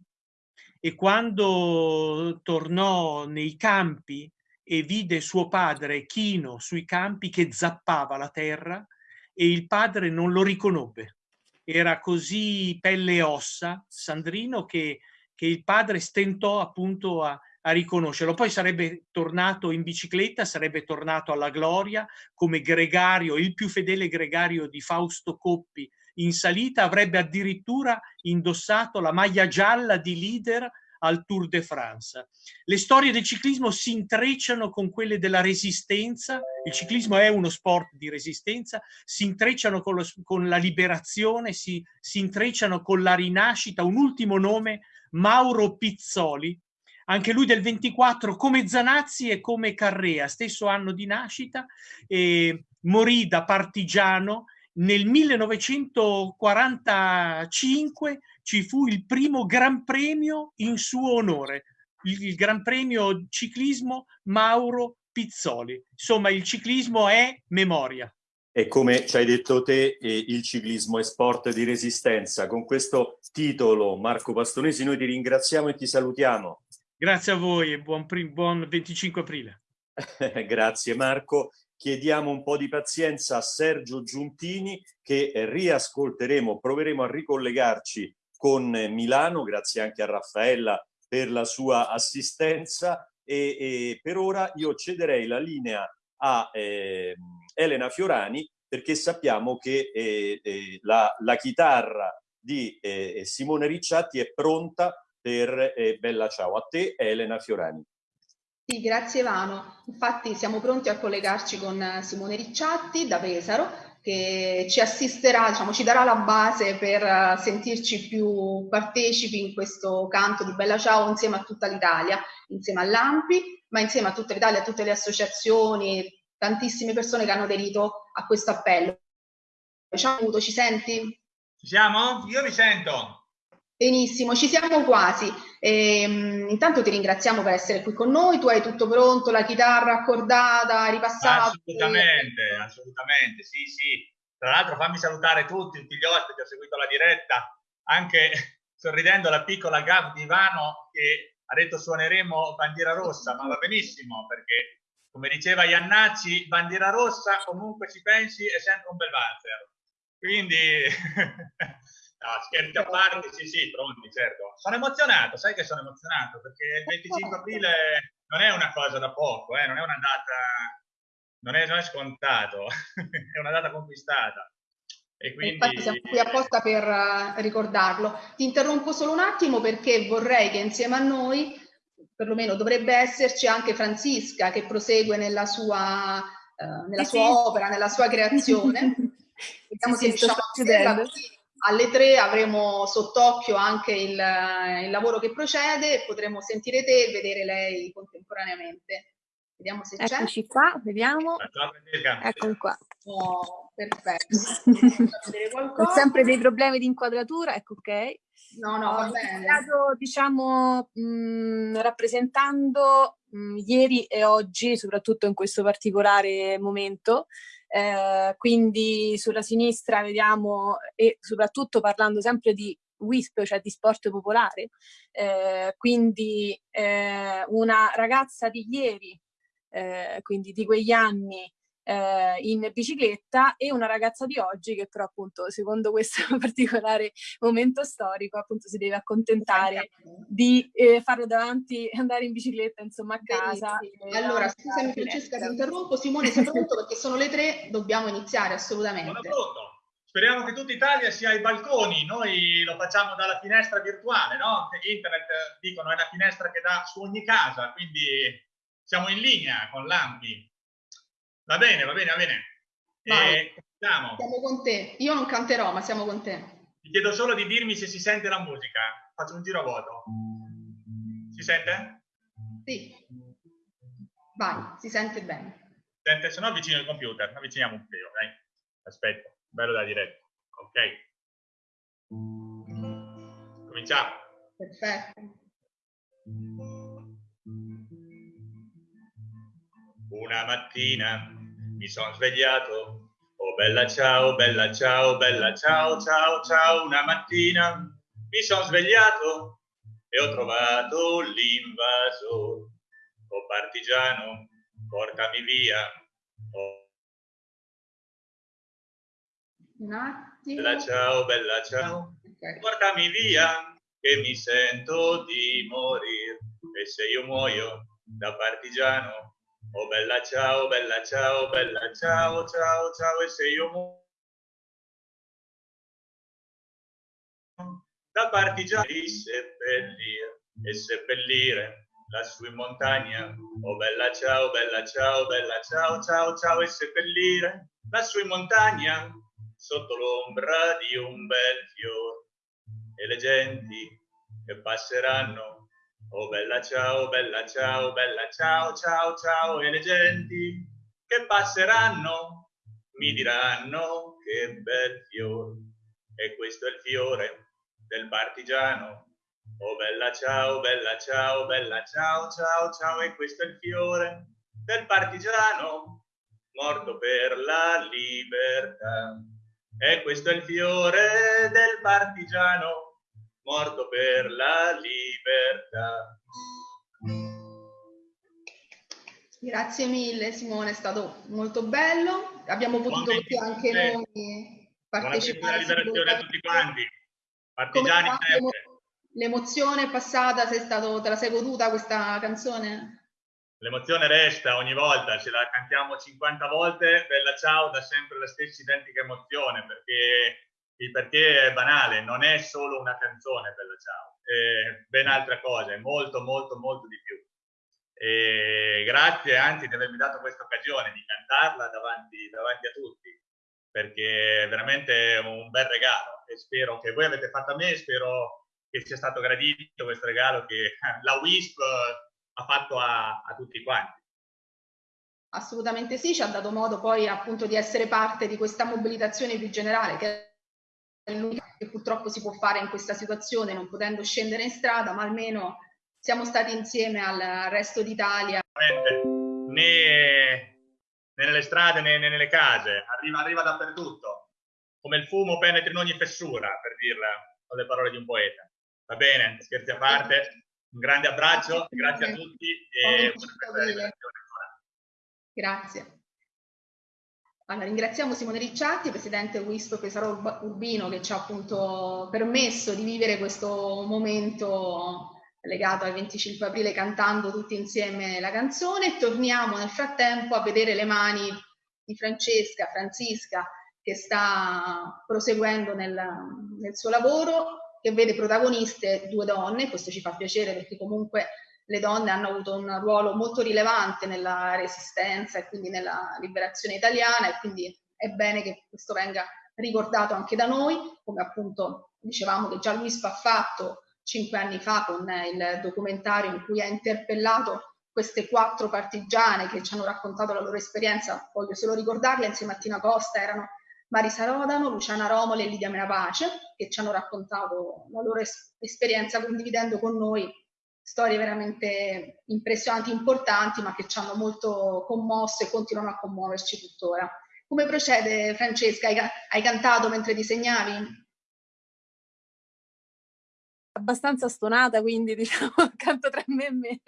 e quando tornò nei campi e vide suo padre chino sui campi che zappava la terra e il padre non lo riconobbe. Era così pelle e ossa, Sandrino, che, che il padre stentò appunto a, a riconoscerlo. Poi sarebbe tornato in bicicletta, sarebbe tornato alla gloria come gregario, il più fedele gregario di Fausto Coppi in salita, avrebbe addirittura indossato la maglia gialla di leader al Tour de France. Le storie del ciclismo si intrecciano con quelle della resistenza, il ciclismo è uno sport di resistenza, si intrecciano con, lo, con la liberazione, si, si intrecciano con la rinascita. Un ultimo nome, Mauro Pizzoli, anche lui del 24 come Zanazzi e come Carrea, stesso anno di nascita, e morì da partigiano. Nel 1945 ci fu il primo Gran Premio in suo onore, il, il Gran Premio ciclismo Mauro Pizzoli. Insomma, il ciclismo è memoria. E come ci hai detto te, eh, il ciclismo è sport di resistenza. Con questo titolo, Marco Pastonesi, noi ti ringraziamo e ti salutiamo. Grazie a voi e buon, buon 25 aprile. Grazie Marco. Chiediamo un po' di pazienza a Sergio Giuntini che riascolteremo, proveremo a ricollegarci con Milano, grazie anche a Raffaella per la sua assistenza e, e per ora io cederei la linea a eh, Elena Fiorani perché sappiamo che eh, eh, la, la, chitarra di eh, Simone Ricciatti è pronta per eh, Bella Ciao. A te Elena Fiorani. Sì, grazie Vano. Infatti siamo pronti a collegarci con eh, Simone Ricciatti da Pesaro che ci assisterà, diciamo, ci darà la base per eh, sentirci più partecipi in questo canto di Bella Ciao insieme a tutta l'Italia, insieme all'AMPI, ma insieme a tutta l'Italia, a tutte le associazioni, tantissime persone che hanno aderito a questo appello. Ciao, ci senti? Ci siamo? Io vi sento. Benissimo, ci siamo quasi. E, um, intanto ti ringraziamo per essere qui con noi. Tu hai tutto pronto, la chitarra accordata, ripassata? Assolutamente, assolutamente, sì, sì. Tra l'altro fammi salutare tutti, tutti gli ospiti, ho seguito la diretta, anche sorridendo la piccola di Ivano che ha detto suoneremo bandiera rossa, ma va benissimo perché, come diceva Iannacci, bandiera rossa comunque ci pensi è sempre un bel valzer. Quindi No, scherzi a parte, sì, sì, pronti, certo. Sono emozionato, sai che sono emozionato, perché il 25 aprile non è una cosa da poco, eh, non è una data, non è, non è scontato, è una data conquistata. E quindi... Infatti siamo qui apposta per uh, ricordarlo. Ti interrompo solo un attimo perché vorrei che insieme a noi, perlomeno dovrebbe esserci anche Francisca che prosegue nella sua, uh, nella sua opera, nella sua creazione. Vediamo sì, se riusciamo a vederla alle tre avremo sott'occhio anche il, il, lavoro che procede e potremo sentire te e vedere lei contemporaneamente. Vediamo se c'è. Eccoci qua, vediamo. Ecco qua. Oh, perfetto. Ho sempre dei problemi di inquadratura, ecco ok. No, no, va bene. Stato, diciamo, mh, rappresentando mh, ieri e oggi, soprattutto in questo particolare momento, eh, quindi sulla sinistra vediamo, e soprattutto parlando sempre di WISP, cioè di sport popolare, eh, quindi eh, una ragazza di ieri, eh, quindi di quegli anni, eh, in bicicletta e una ragazza di oggi che però appunto secondo questo particolare momento storico appunto si deve accontentare di eh, farlo davanti, andare in bicicletta insomma a casa. Allora scusami Francesca ti interrompo, Simone sei pronto perché sono le tre, dobbiamo iniziare assolutamente. Sono pronto. Speriamo che tutta Italia sia ai balconi, noi lo facciamo dalla finestra virtuale, no? Internet, dicono, è una finestra che dà su ogni casa, quindi siamo in linea con l'AMPI. Va bene, va bene, va bene. E siamo. siamo con te. Io non canterò, ma siamo con te. Ti chiedo solo di dirmi se si sente la musica. Faccio un giro a vuoto. Si sente? Sì. Vai, si sente bene. Sente? Se no avvicino il computer. Avviciniamo un filo, dai. Aspetta, bello da diretta. Ok. Cominciamo. Perfetto. Una mattina mi sono svegliato. Oh bella ciao, bella ciao, bella ciao, ciao, ciao. Una mattina mi sono svegliato e ho trovato l'invasore. Oh partigiano, portami via. Oh. Un attimo. Bella ciao, bella ciao. Ok. Portami via, che mi sento di morire. E se io muoio da partigiano, oh bella ciao, bella ciao, bella ciao, ciao, ciao. E se io muoio da partigiano, di seppellire e seppellire lassù in montagna. Oh bella ciao, bella ciao, bella ciao, ciao, ciao. E seppellire lassù in montagna, sotto l'ombra di un bel fiore e le genti che passeranno. Oh bella ciao, bella ciao, bella ciao, ciao, ciao. E le genti che passeranno mi diranno che bel fiore. E questo è il fiore del partigiano. Oh bella ciao, bella ciao, bella ciao, ciao, ciao. E questo è il fiore del partigiano morto per la libertà. E questo è il fiore del partigiano morto per la libertà. Grazie mille Simone, è stato molto bello. Abbiamo potuto anche 23. noi Buona partecipare. liberazione a tutti quanti. Partigiani sempre. L'emozione è passata, sei stato, te la sei goduta questa canzone? L'emozione resta ogni volta, ce la cantiamo 50 volte, Bella Ciao dà sempre la stessa identica emozione, perché perché è banale, non è solo una canzone Bella Ciao, è ben altra cosa, è molto molto molto di più. E grazie anzi di avermi dato questa occasione di cantarla davanti, davanti a tutti, perché è veramente un bel regalo e spero che voi avete fatto a me, spero che sia stato gradito questo regalo che la WISP ha fatto a, a tutti quanti. Assolutamente sì, ci ha dato modo poi appunto di essere parte di questa mobilitazione più generale che è l'unica che purtroppo si può fare in questa situazione non potendo scendere in strada, ma almeno siamo stati insieme al resto d'Italia. Né, né nelle strade né, né nelle case, arriva, arriva dappertutto, come il fumo penetra in ogni fessura, per dirla con le parole di un poeta. Va bene, scherzi a parte, un grande abbraccio, grazie a tutti e buona. Grazie. Allora, ringraziamo Simone Ricciatti, presidente WISP Pesaro Urbino, che ci ha appunto permesso di vivere questo momento legato al 25 aprile cantando tutti insieme la canzone. Torniamo nel frattempo a vedere le mani di Francesca, Francisca, che sta proseguendo nel, nel suo lavoro, che vede protagoniste due donne, questo ci fa piacere perché comunque le donne hanno avuto un ruolo molto rilevante nella resistenza e quindi nella liberazione italiana e quindi è bene che questo venga ricordato anche da noi, come appunto dicevamo che già Luis ha fatto cinque anni fa con il documentario in cui ha interpellato queste quattro partigiane che ci hanno raccontato la loro esperienza, voglio solo ricordarle, insieme a Tina Costa erano Marisa Rodano, Luciana Romoli e Lidia Menapace, che ci hanno raccontato la loro es- esperienza condividendo con noi storie veramente impressionanti, importanti, ma che ci hanno molto commosso e continuano a commuoverci tuttora. Come procede Francesca? Hai, hai cantato mentre disegnavi? abbastanza stonata, quindi diciamo canto tra me e me.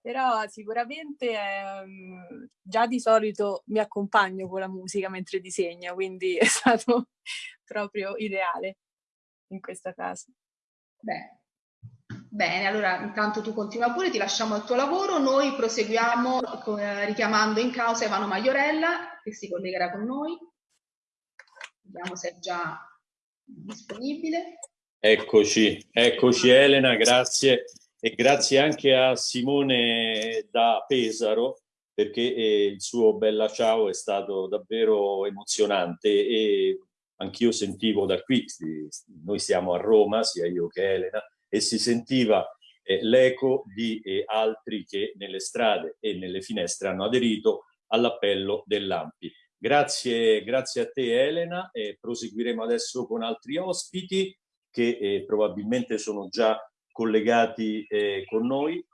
Però sicuramente ehm, già di solito mi accompagno con la musica mentre disegno, quindi è stato proprio ideale in questo caso. Beh, Bene, allora intanto tu continua pure, ti lasciamo al tuo lavoro, noi proseguiamo eh, richiamando in causa Ivano Maiorella che si collegherà con noi. Vediamo se è già disponibile. Eccoci, eccoci Elena, grazie e grazie anche a Simone da Pesaro perché eh, il suo Bella Ciao è stato davvero emozionante e anch'io sentivo da qui, noi siamo a Roma, sia io che Elena, e si sentiva eh, l'eco di eh, altri che nelle strade e nelle finestre hanno aderito all'appello dell'Ampi. Grazie, grazie a te Elena, e proseguiremo adesso con altri ospiti che eh, probabilmente sono già collegati eh, con noi,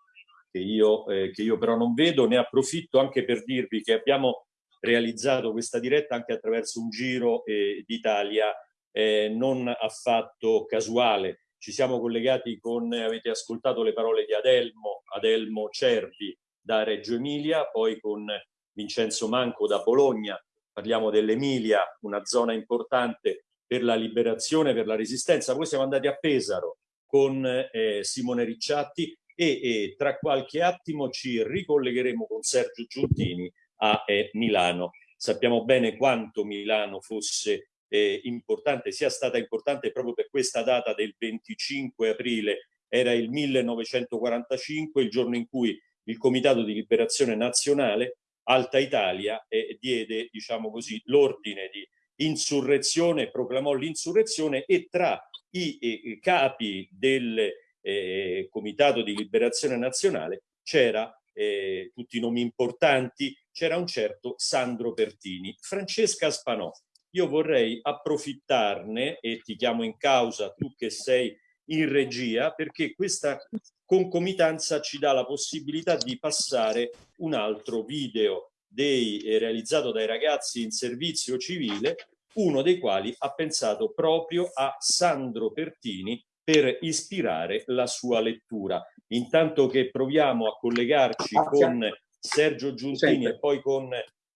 che io, eh, che io però non vedo. Ne approfitto anche per dirvi che abbiamo realizzato questa diretta anche attraverso un giro eh, d'Italia eh, non affatto casuale. Ci siamo collegati con, avete ascoltato le parole di Adelmo, Adelmo Cervi da Reggio Emilia, poi con Vincenzo Manco da Bologna, parliamo dell'Emilia, una zona importante per la liberazione, per la resistenza. Poi siamo andati a Pesaro con eh, Simone Ricciatti e, e, tra qualche attimo ci ricollegheremo con Sergio Giuntini a eh, Milano. Sappiamo bene quanto Milano fosse eh, importante, sia stata importante proprio per questa data del 25 aprile, era il 1945, il giorno in cui il Comitato di Liberazione Nazionale Alta Italia eh, diede, diciamo l'ordine di insurrezione, proclamò l'insurrezione e tra i eh, capi del eh, Comitato di Liberazione Nazionale c'era eh, tutti i nomi importanti, c'era un certo Sandro Pertini. Francesca Spanò, io vorrei approfittarne e ti chiamo in causa tu che sei in regia perché questa concomitanza ci dà la possibilità di passare un altro video dei, eh, realizzato dai ragazzi in servizio civile, uno dei quali ha pensato proprio a Sandro Pertini per ispirare la sua lettura. Intanto che proviamo a collegarci con Sergio Giuntini e poi con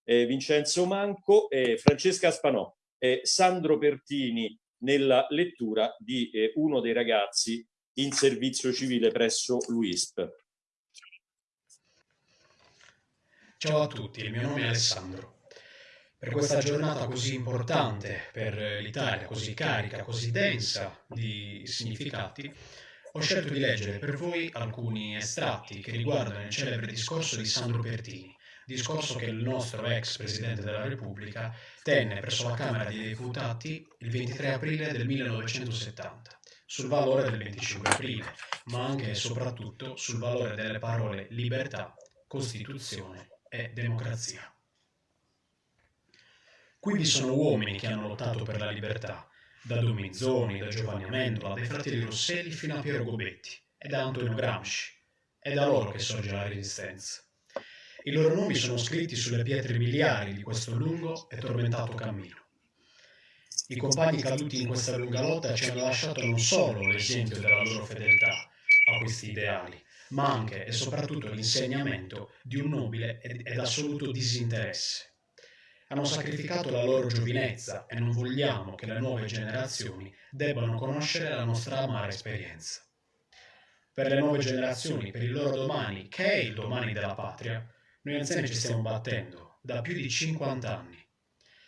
eh, Vincenzo Manco, eh, Francesca Spanò, eh, Sandro Pertini nella lettura di eh, uno dei ragazzi in servizio civile presso l'UISP. Ciao a tutti, il mio nome è Alessandro. Per questa giornata così importante per l'Italia, così carica, così densa di significati, ho scelto di leggere per voi alcuni estratti che riguardano il celebre discorso di Sandro Pertini, discorso che il nostro ex Presidente della Repubblica tenne presso la Camera dei Deputati il 23 aprile del 1970 sul valore del 25 aprile, ma anche e soprattutto sul valore delle parole libertà, Costituzione e democrazia. Qui vi sono uomini che hanno lottato per la libertà, da Domizzoni, da Giovanni Amendola, dai fratelli Rosselli fino a Piero Gobetti e da Antonio Gramsci. È da loro che sorge la resistenza. I loro nomi sono scritti sulle pietre miliari di questo lungo e tormentato cammino. I compagni caduti in questa lunga lotta ci hanno lasciato non solo l'esempio della loro fedeltà a questi ideali, ma anche e soprattutto l'insegnamento di un nobile ed assoluto disinteresse. Hanno sacrificato la loro giovinezza e non vogliamo che le nuove generazioni debbano conoscere la nostra amara esperienza. Per le nuove generazioni, per il loro domani, che è il domani della patria, noi anziani ci stiamo battendo da più di 50 anni.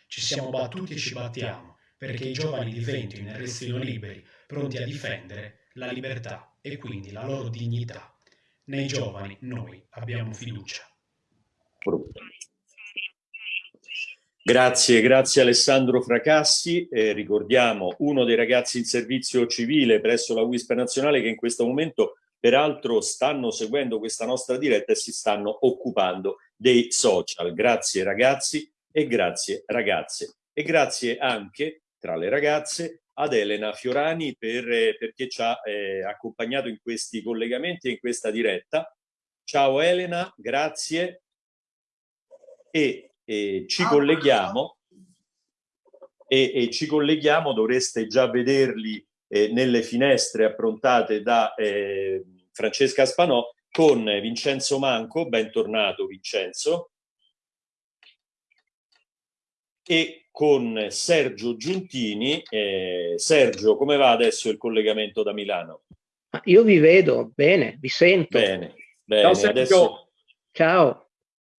Ci siamo battuti e ci battiamo perché i giovani diventino e restino liberi, pronti a difendere la libertà e quindi la loro dignità. Nei giovani noi abbiamo fiducia. Grazie, grazie Alessandro Fracassi. Eh, ricordiamo uno dei ragazzi in servizio civile presso la WISP nazionale che in questo momento peraltro stanno seguendo questa nostra diretta e si stanno occupando dei social. Grazie ragazzi e grazie ragazze. E grazie anche tra le ragazze ad Elena Fiorani per, eh, perché ci ha eh, accompagnato in questi collegamenti e in questa diretta. Ciao Elena, grazie e, e ci colleghiamo e, e, ci colleghiamo, dovreste già vederli eh, nelle finestre approntate da eh, Francesca Spanò con Vincenzo Manco, bentornato Vincenzo, e con Sergio Giuntini. Eh, Sergio, come va adesso il collegamento da Milano? Io vi vedo bene, vi sento. Bene, bene. Ciao, adesso Ciao.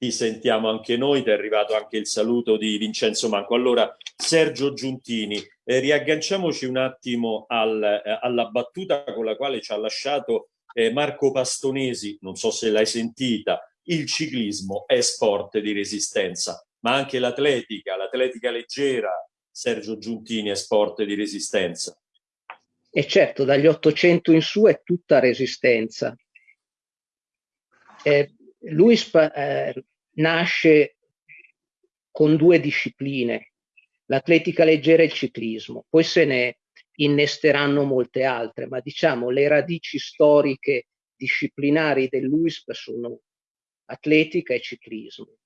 Ti sentiamo anche noi, ti è arrivato anche il saluto di Vincenzo Manco. Allora, Sergio Giuntini, eh, riagganciamoci un attimo al, eh, alla battuta con la quale ci ha lasciato eh, Marco Pastonesi, non so se l'hai sentita, il ciclismo è sport di resistenza, ma anche l'atletica, l'atletica leggera, Sergio Giuntini, è sport di resistenza. E certo, dagli 800 in su è tutta resistenza. Eh, Luis eh, nasce con due discipline, l'atletica leggera e il ciclismo, poi se ne innesteranno molte altre, ma diciamo le radici storiche disciplinari dell'UISP sono atletica e ciclismo.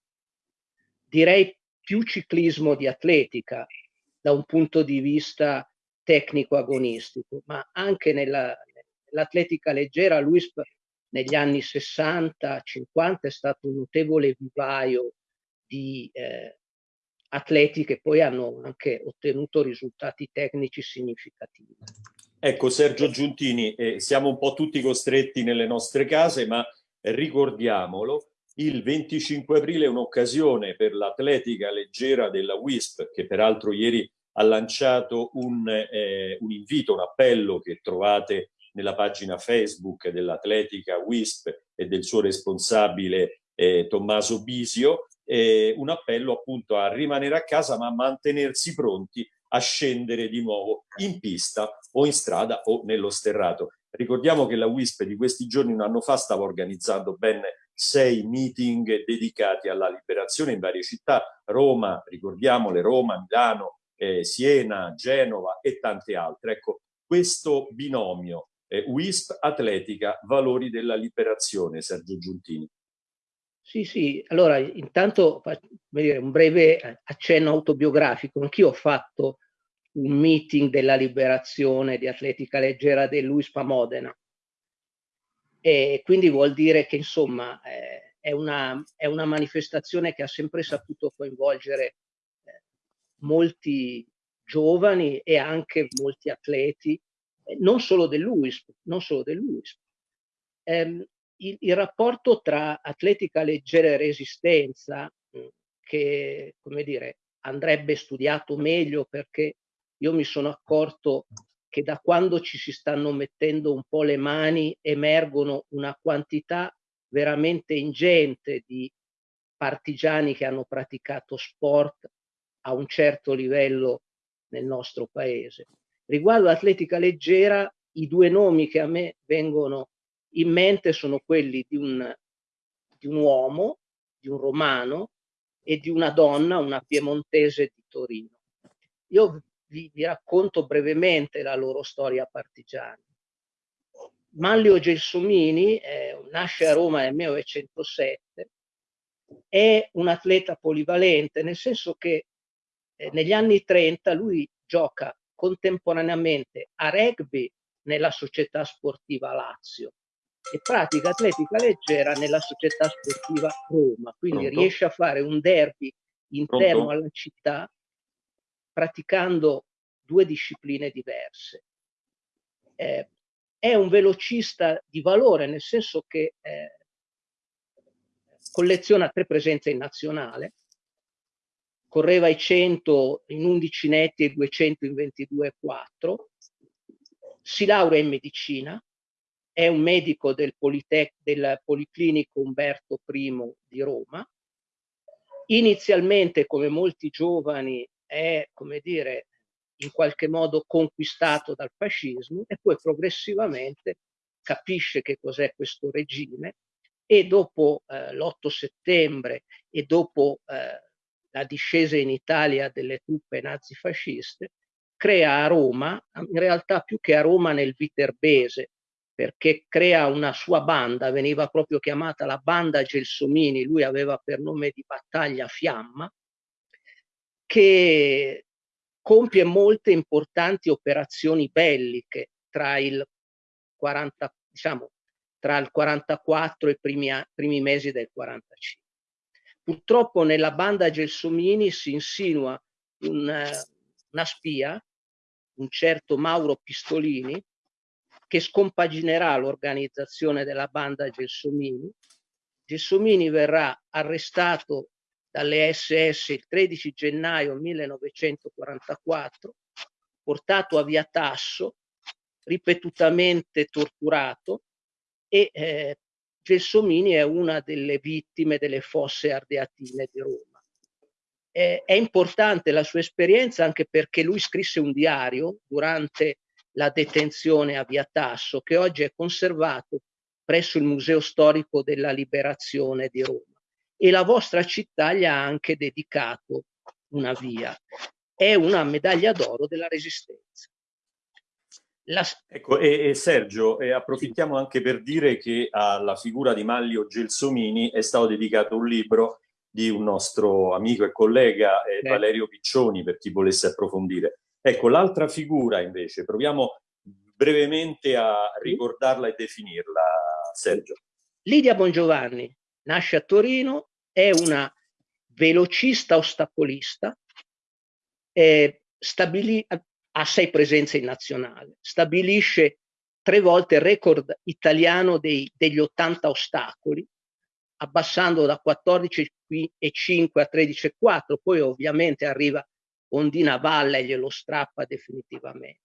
Direi più ciclismo di atletica da un punto di vista tecnico-agonistico, ma anche nell'atletica leggera l'UISP negli anni 60-50 è stato un notevole vivaio di eh, atleti che poi hanno anche ottenuto risultati tecnici significativi. Ecco Sergio Giuntini, eh, siamo un po' tutti costretti nelle nostre case, ma ricordiamolo, il 25 aprile è un'occasione per l'atletica leggera della WISP, che peraltro ieri ha lanciato un, eh, un invito, un appello che trovate nella pagina Facebook dell'Atletica WISP e del suo responsabile eh, Tommaso Bisio, eh, un appello appunto a rimanere a casa ma a mantenersi pronti a scendere di nuovo in pista o in strada o nello sterrato. Ricordiamo che la WISP di questi giorni, un anno fa, stava organizzando ben sei meeting dedicati alla liberazione in varie città, Roma, ricordiamole, Roma, Milano, eh, Siena, Genova e tante altre. Ecco, questo binomio eh, WISP Atletica, valori della liberazione, Sergio Giuntini. Sì, sì, allora intanto dire, un breve accenno autobiografico. Anch'io ho fatto un meeting della liberazione di atletica leggera dell'UISPA Modena. E quindi vuol dire che insomma eh, è, una, è, una, manifestazione che ha sempre saputo coinvolgere eh, molti giovani e anche molti atleti, eh, non solo dell'UISP, non solo dell'UISP. Eh, il, il, rapporto tra atletica leggera e resistenza, mm, che come dire, andrebbe studiato meglio perché io mi sono accorto che da quando ci si stanno mettendo un po' le mani emergono una quantità veramente ingente di partigiani che hanno praticato sport a un certo livello nel nostro paese. Riguardo l'atletica leggera, i due nomi che a me vengono in mente sono quelli di un, di un uomo, di un romano e di una donna, una piemontese di Torino. Io vi, vi racconto brevemente la loro storia partigiana. Manlio Gelsomini eh, nasce a Roma nel 1907, è un atleta polivalente, nel senso che eh, negli anni 30 lui gioca contemporaneamente a rugby nella società sportiva Lazio e pratica atletica leggera nella società sportiva Roma, quindi Pronto? riesce a fare un derby interno Pronto? alla città praticando due discipline diverse. Eh, è un velocista di valore, nel senso che eh, colleziona tre presenze in nazionale, correva i 100 in 11 netti e 200 in 22,4, si laurea in medicina, è un medico del, Politec, del Policlinico Umberto I di Roma. Inizialmente, come molti giovani, è, come dire, in qualche modo conquistato dal fascismo e poi progressivamente capisce che cos'è questo regime e dopo eh, l'8 settembre e dopo eh, la discesa in Italia delle truppe nazifasciste, crea a Roma, in realtà più che a Roma nel Viterbese, perché crea una sua banda, veniva proprio chiamata la banda Gelsomini, lui aveva per nome di battaglia Fiamma, che compie molte importanti operazioni belliche tra il 40, diciamo, tra il 44 e i primi, primi mesi del 45. Purtroppo nella banda Gelsomini si insinua una, una spia, un certo Mauro Pistolini, che scompaginerà l'organizzazione della banda Gelsomini. Gelsomini verrà arrestato dalle SS il 13 gennaio 1944, portato a Via Tasso, ripetutamente torturato e eh, Gelsomini è una delle vittime delle fosse ardeatine di Roma. Eh, è importante la sua esperienza anche perché lui scrisse un diario durante la detenzione a Via Tasso che oggi è conservato presso il Museo Storico della Liberazione di Roma e la vostra città gli ha anche dedicato una via. È una medaglia d'oro della Resistenza. La... Ecco, e, e Sergio, e approfittiamo anche per dire che alla figura di Maglio Gelsomini è stato dedicato un libro di un nostro amico e collega eh, Valerio Piccioni, per chi volesse approfondire. Ecco, l'altra figura invece, proviamo brevemente a ricordarla e definirla, Sergio. Lidia Bongiovanni nasce a Torino, è una velocista ostacolista, eh, stabilì, ha sei presenze in nazionale, stabilisce tre volte il record italiano dei, degli 80 ostacoli, abbassando da 14,5 a 13,4, poi ovviamente arriva Ondina Valle e glielo strappa definitivamente.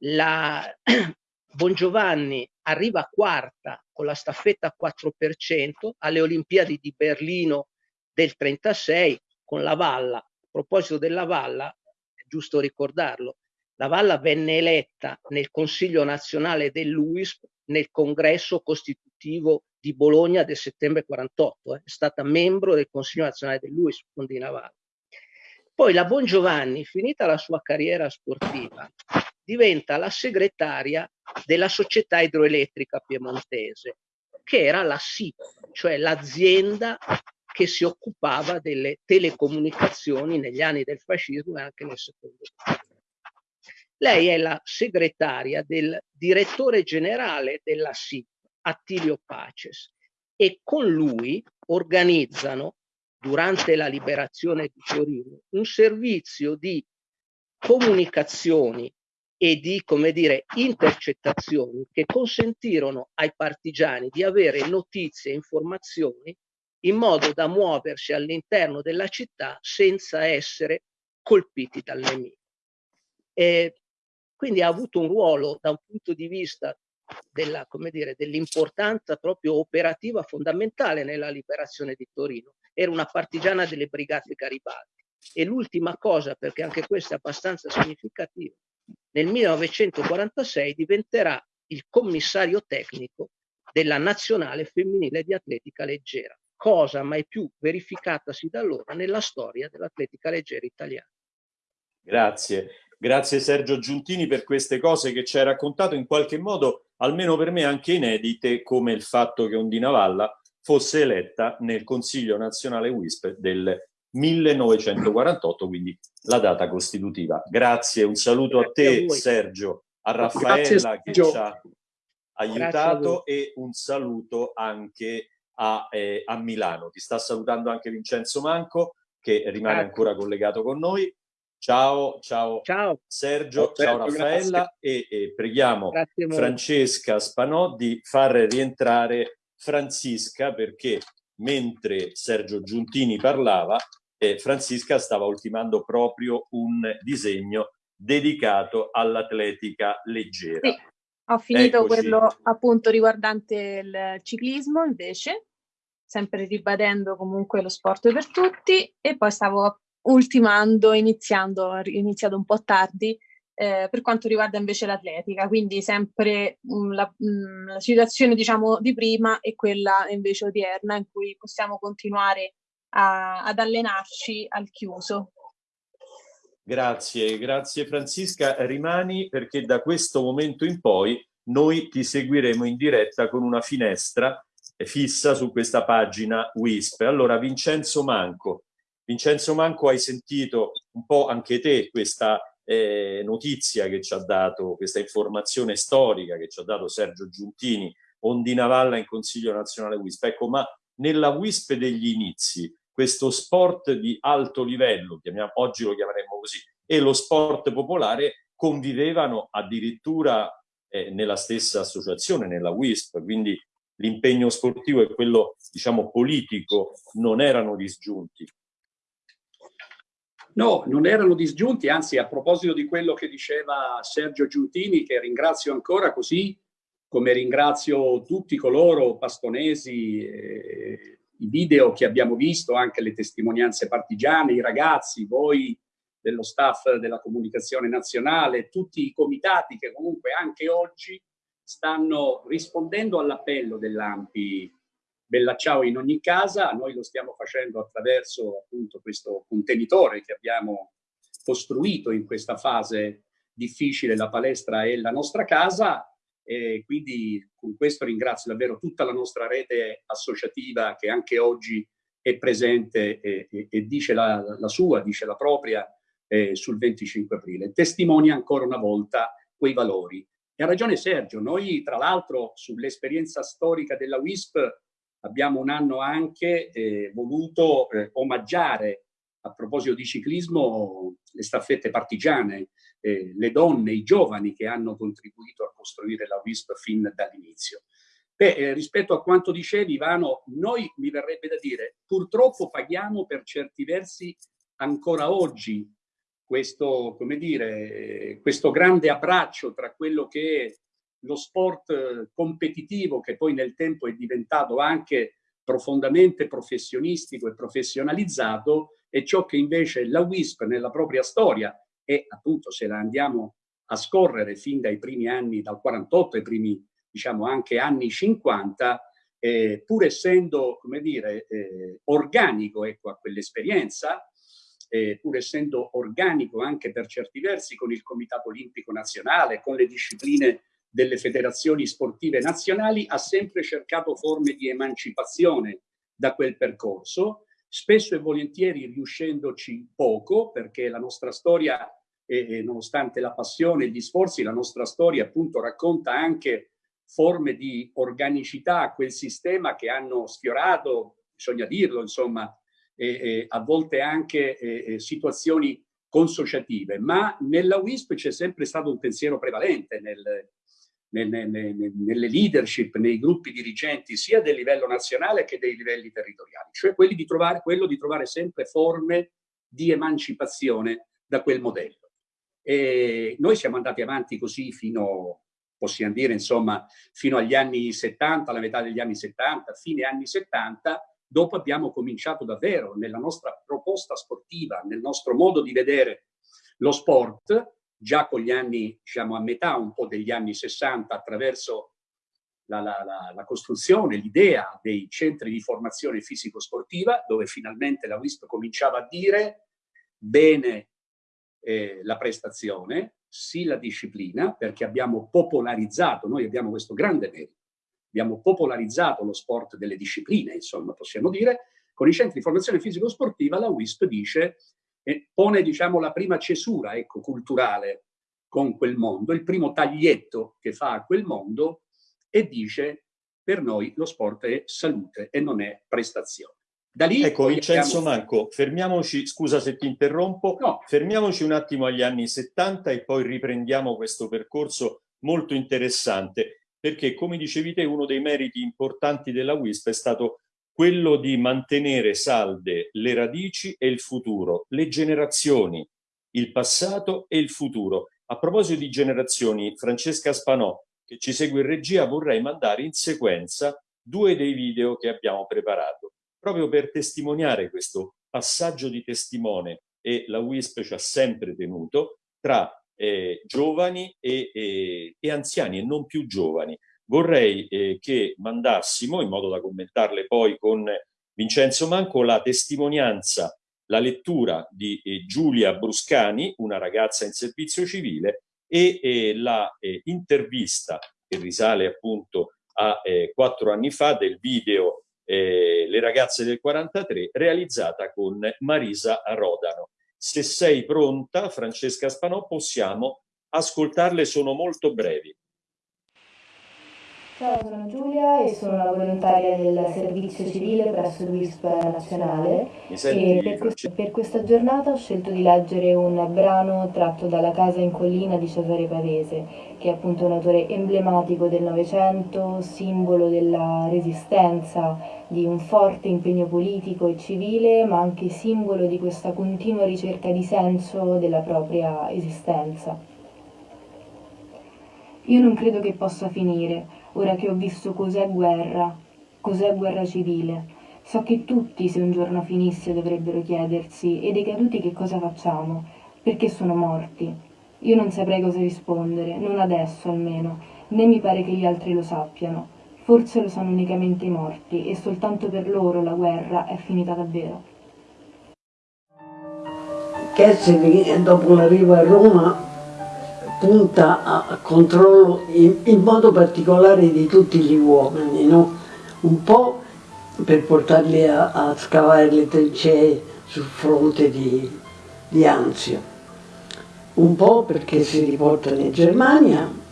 La Bongiovanni arriva quarta con la staffetta 4% alle Olimpiadi di Berlino del 36 con la Valla. A proposito della Valla, giusto ricordarlo, la Valla venne eletta nel Consiglio nazionale dell'UISP nel congresso costitutivo di Bologna del settembre 48, eh. è stata membro del Consiglio nazionale dell'UISP con Dina Valla. Poi la Bongiovanni, finita la sua carriera sportiva, diventa la segretaria della società idroelettrica piemontese, che era la SIP, cioè l'azienda che si occupava delle telecomunicazioni negli anni del fascismo e anche nel secondo. Lei è la segretaria del direttore generale della SIP, Attilio Paces, e con lui organizzano, durante la liberazione di Torino, un servizio di comunicazioni e di, come dire, intercettazioni che consentirono ai partigiani di avere notizie e informazioni in modo da muoversi all'interno della città senza essere colpiti dal nemico. E quindi ha avuto un ruolo da un punto di vista dell'importanza proprio operativa fondamentale nella liberazione di Torino. Era una partigiana delle brigate Garibaldi. E l'ultima cosa, perché anche questa è abbastanza significativa, nel 1946 diventerà il commissario tecnico della nazionale femminile di atletica leggera, cosa mai più verificatasi da allora nella storia dell'atletica leggera italiana. Grazie, grazie Sergio Giuntini per queste cose che ci hai raccontato. In qualche modo, almeno per me anche inedite, come il fatto che Ondina Valla fosse eletta nel Consiglio nazionale WISP del 1948, quindi la data costitutiva. Grazie, un saluto Grazie a te a Sergio, a Raffaella Grazie, che ci ha aiutato e un saluto anche a, eh, a, Milano. Ti sta salutando anche Vincenzo Manco che rimane Grazie. ancora collegato con noi. Ciao, ciao, ciao. Sergio, ciao, ciao Raffaella e, e, preghiamo Francesca Spanò di far rientrare Francisca perché mentre Sergio Giuntini parlava eh, Francisca stava ultimando proprio un disegno dedicato all'atletica leggera. Sì, ho finito Eccoci. quello appunto riguardante il ciclismo invece, sempre ribadendo comunque lo sport per tutti e poi stavo ultimando, iniziando, ho iniziato un po' tardi eh, per quanto riguarda invece l'atletica, quindi sempre mh, mm, la, mh, mm, la, situazione diciamo di prima e quella invece odierna in cui possiamo continuare a, ad allenarci al chiuso. Grazie, grazie Francisca. Rimani perché da questo momento in poi noi ti seguiremo in diretta con una finestra fissa su questa pagina WISP. Allora, Vincenzo Manco, Vincenzo Manco, hai sentito un po' anche te questa eh, notizia che ci ha dato, questa informazione storica che ci ha dato Sergio Giuntini, Ondinavalla in Consiglio Nazionale WISP. Ecco, ma nella WISP degli inizi, questo sport di alto livello, chiamiamo, oggi lo chiameremmo così, e lo sport popolare convivevano addirittura eh, nella stessa associazione, nella WISP, quindi l'impegno sportivo e quello diciamo politico non erano disgiunti. No, non erano disgiunti, anzi a proposito di quello che diceva Sergio Giuntini, che ringrazio ancora così come ringrazio tutti coloro, pastonesi, eh, i video che abbiamo visto, anche le testimonianze partigiane, i ragazzi, voi dello staff della comunicazione nazionale, tutti i comitati che comunque anche oggi stanno rispondendo all'appello dell'AMPI Bella Ciao in ogni casa, noi lo stiamo facendo attraverso appunto questo contenitore che abbiamo costruito in questa fase difficile, la palestra è la nostra casa e quindi con questo ringrazio davvero tutta la nostra rete associativa che anche oggi è presente e, e, e dice la, la, sua, dice la propria eh, sul 25 aprile. Testimonia ancora una volta quei valori. E ha ragione Sergio, noi tra l'altro sull'esperienza storica della WISP abbiamo un anno anche eh, voluto eh, omaggiare, a proposito di ciclismo, le staffette partigiane, eh, le donne, i giovani che hanno contribuito a costruire la WISP fin dall'inizio. Beh, eh, rispetto a quanto dicevi, Ivano, noi mi verrebbe da dire, purtroppo paghiamo per certi versi ancora oggi questo, come dire, questo grande abbraccio tra quello che è lo sport eh, competitivo che poi nel tempo è diventato anche profondamente professionistico e professionalizzato e ciò che invece la WISP nella propria storia e appunto se la andiamo a scorrere fin dai primi anni, dal 48 ai primi diciamo anche anni 50, eh, pur essendo come dire eh, organico ecco, a quell'esperienza, eh, pur essendo organico anche per certi versi con il Comitato Olimpico Nazionale, con le discipline delle federazioni sportive nazionali, ha sempre cercato forme di emancipazione da quel percorso, spesso e volentieri riuscendoci poco, perché la nostra storia, eh, nonostante la passione e gli sforzi, la nostra storia appunto racconta anche forme di organicità a quel sistema che hanno sfiorato, bisogna dirlo, insomma, eh, eh, a volte anche situazioni consociative, ma nella WISP c'è sempre stato un pensiero prevalente nel, nelle, leadership, nei gruppi dirigenti sia del livello nazionale che dei livelli territoriali, cioè di trovare, quello di trovare sempre forme di emancipazione da quel modello. E noi siamo andati avanti così fino, possiamo dire, insomma, fino agli anni 70, alla metà degli anni 70, fine anni 70, dopo abbiamo cominciato davvero nella nostra proposta sportiva, nel nostro modo di vedere lo sport, già con gli anni, diciamo a metà un po' degli anni 60, attraverso la, la, la, la costruzione, l'idea dei centri di formazione fisico-sportiva, dove finalmente la WISP cominciava a dire bene eh, la prestazione, sì la disciplina, perché abbiamo popolarizzato, noi abbiamo questo grande merito, abbiamo popolarizzato lo sport delle discipline, insomma, possiamo dire, con i centri di formazione fisico-sportiva la WISP dice e pone diciamo, la prima cesura ecco, culturale con quel mondo, il primo taglietto che fa a quel mondo e dice per noi lo sport è salute e non è prestazione. Da lì ecco Vincenzo abbiamo... Manco, fermiamoci, scusa se ti interrompo, no. fermiamoci un attimo agli anni 70 e poi riprendiamo questo percorso molto interessante, perché come dicevi te uno dei meriti importanti della WISP è stato quello di mantenere salde le radici e il futuro, le generazioni, il passato e il futuro. A proposito di generazioni, Francesca Spanò, che ci segue in regia, vorrei mandare in sequenza due dei video che abbiamo preparato, proprio per testimoniare questo passaggio di testimone e la WISP ci ha sempre tenuto tra eh, giovani e, e, e anziani e non più giovani vorrei eh, che mandassimo, in modo da commentarle poi con Vincenzo Manco, la testimonianza, la lettura di eh, Giulia Bruscani, una ragazza in servizio civile, e eh, la eh, intervista che risale appunto a eh, quattro anni fa del video eh, Le ragazze del 43, realizzata con Marisa Rodano. Se sei pronta, Francesca Spanò, possiamo ascoltarle, sono molto brevi. Ciao, sono Giulia e sono la volontaria del servizio civile presso l'UISP nazionale. E per, questo, per, questa giornata ho scelto di leggere un brano tratto dalla Casa in collina di Cesare Pavese, che è appunto un autore emblematico del Novecento, simbolo della resistenza, di un forte impegno politico e civile, ma anche simbolo di questa continua ricerca di senso della propria esistenza. Io non credo che possa finire ora che ho visto cos'è guerra, cos'è guerra civile. So che tutti, se un giorno finisse, dovrebbero chiedersi, e dei caduti che cosa facciamo? Perché sono morti? Io non saprei cosa rispondere, non adesso almeno, né mi pare che gli altri lo sappiano. Forse lo sanno unicamente i morti, e soltanto per loro la guerra è finita davvero. Kessel dopo l'arrivo a Roma punta a controllo in, in, modo particolare di tutti gli uomini, no? un po' per portarli a, a, scavare le trincee sul fronte di, di Anzio, un po' perché si riportano in Germania.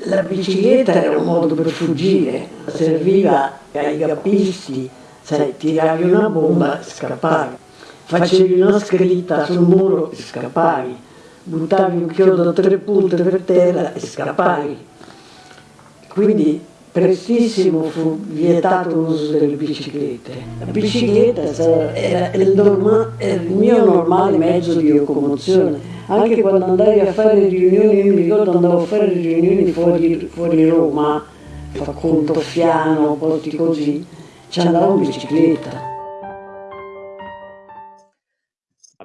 La bicicletta era un modo per fuggire, serviva ai gappisti, sai, tiravi una bomba e scappavi facevi una scritta sul muro e scappavi, buttavi un chiodo a tre punte per terra e scappavi. Quindi prestissimo fu vietato l'uso delle biciclette. La bicicletta era il, norma, era il mio normale mezzo di locomozione. Anche quando andavi a fare riunioni, io mi ricordo andavo a fare riunioni fuori, fuori Roma, fa conto Fiano, posti così, ci andavo in bicicletta.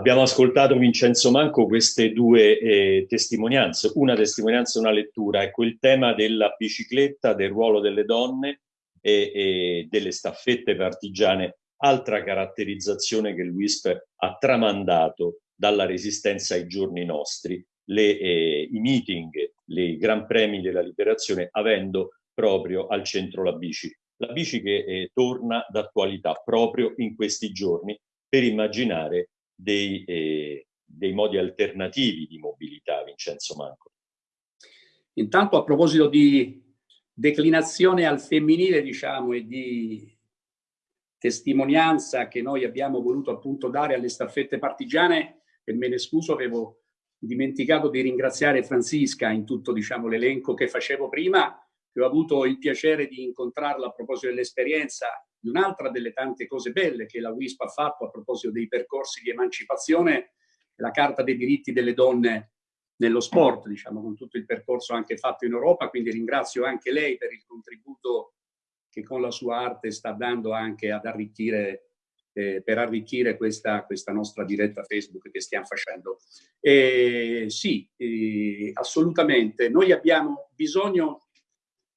Abbiamo ascoltato Vincenzo Manco queste due eh, testimonianze, una testimonianza e una lettura, ecco il tema della bicicletta, del ruolo delle donne e, e delle staffette partigiane, altra caratterizzazione che l'UISP ha tramandato dalla resistenza ai giorni nostri, le, eh, i meeting, i gran premi della liberazione avendo proprio al centro la bici. La bici che eh, torna d'attualità proprio in questi giorni per immaginare dei, eh, dei modi alternativi di mobilità, Vincenzo Manco. Intanto a proposito di declinazione al femminile, diciamo, e di testimonianza che noi abbiamo voluto appunto dare alle staffette partigiane, e me ne scuso, avevo dimenticato di ringraziare Francisca in tutto diciamo, l'elenco che facevo prima, che ho avuto il piacere di incontrarla a proposito dell'esperienza di un'altra delle tante cose belle che la WISP ha fatto a proposito dei percorsi di emancipazione, la Carta dei diritti delle donne nello sport, diciamo, con tutto il percorso anche fatto in Europa, quindi ringrazio anche lei per il contributo che con la sua arte sta dando anche ad arricchire, eh, per arricchire questa, questa, nostra diretta Facebook che stiamo facendo. E, sì, eh, assolutamente, noi abbiamo bisogno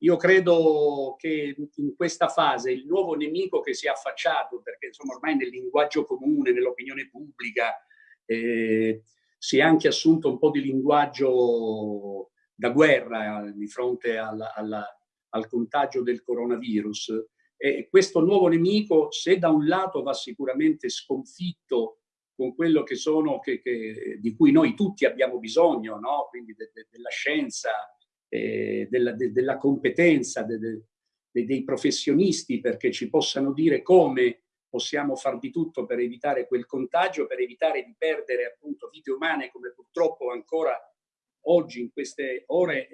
io credo che in questa fase il nuovo nemico che si è affacciato, perché insomma ormai nel linguaggio comune, nell'opinione pubblica, eh, si è anche assunto un po' di linguaggio da guerra di fronte alla, alla, al contagio del coronavirus. E questo nuovo nemico, se da un lato va sicuramente sconfitto con quello che sono, che, che, di cui noi tutti abbiamo bisogno, no? quindi de, de, della scienza, eh, della, de, della, competenza de, de, dei professionisti perché ci possano dire come possiamo far di tutto per evitare quel contagio, per evitare di perdere appunto vite umane come purtroppo ancora oggi in queste ore,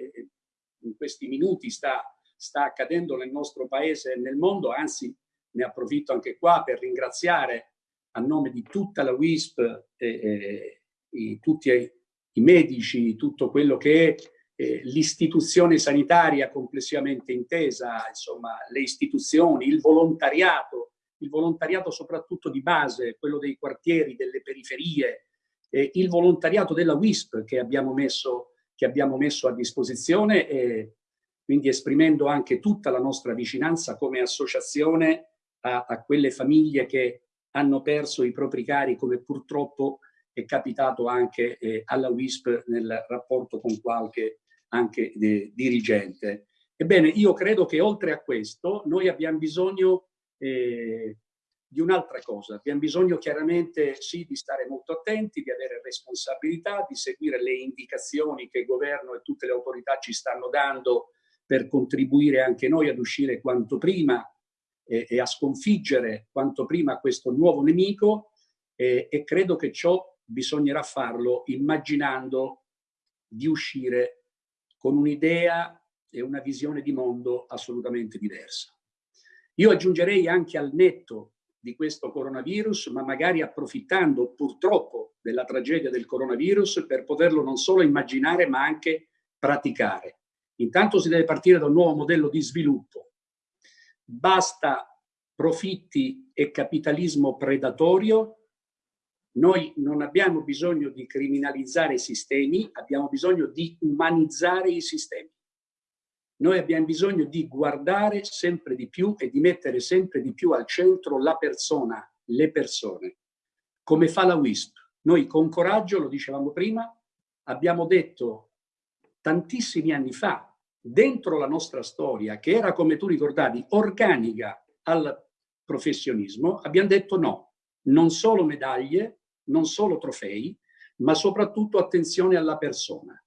in questi minuti sta, sta accadendo nel nostro paese e nel mondo, anzi ne approfitto anche qua per ringraziare a nome di tutta la WISP, eh, eh, tutti i medici, tutto quello che è eh, l'istituzione sanitaria complessivamente intesa, insomma, le istituzioni, il volontariato, il volontariato soprattutto di base, quello dei quartieri, delle periferie, eh, il volontariato della WISP che abbiamo messo, che abbiamo messo a disposizione e quindi esprimendo anche tutta la nostra vicinanza come associazione a, a quelle famiglie che hanno perso i propri cari come purtroppo è capitato anche eh, alla WISP nel rapporto con qualche anche dirigente. Ebbene, io credo che oltre a questo noi abbiamo bisogno eh, di un'altra cosa. Abbiamo bisogno chiaramente sì di stare molto attenti, di avere responsabilità, di seguire le indicazioni che il governo e tutte le autorità ci stanno dando per contribuire anche noi ad uscire quanto prima eh, e a sconfiggere quanto prima questo nuovo nemico eh, e credo che ciò bisognerà farlo immaginando di uscire con un'idea e una visione di mondo assolutamente diversa. Io aggiungerei anche al netto di questo coronavirus, ma magari approfittando purtroppo della tragedia del coronavirus per poterlo non solo immaginare ma anche praticare. Intanto si deve partire da un nuovo modello di sviluppo. Basta profitti e capitalismo predatorio. Noi non abbiamo bisogno di criminalizzare i sistemi, abbiamo bisogno di umanizzare i sistemi. Noi abbiamo bisogno di guardare sempre di più e di mettere sempre di più al centro la persona, le persone, come fa la WISP. Noi con coraggio, lo dicevamo prima, abbiamo detto tantissimi anni fa, dentro la nostra storia, che era, come tu ricordavi, organica al professionismo, abbiamo detto no, non solo medaglie, non solo trofei, ma soprattutto attenzione alla persona.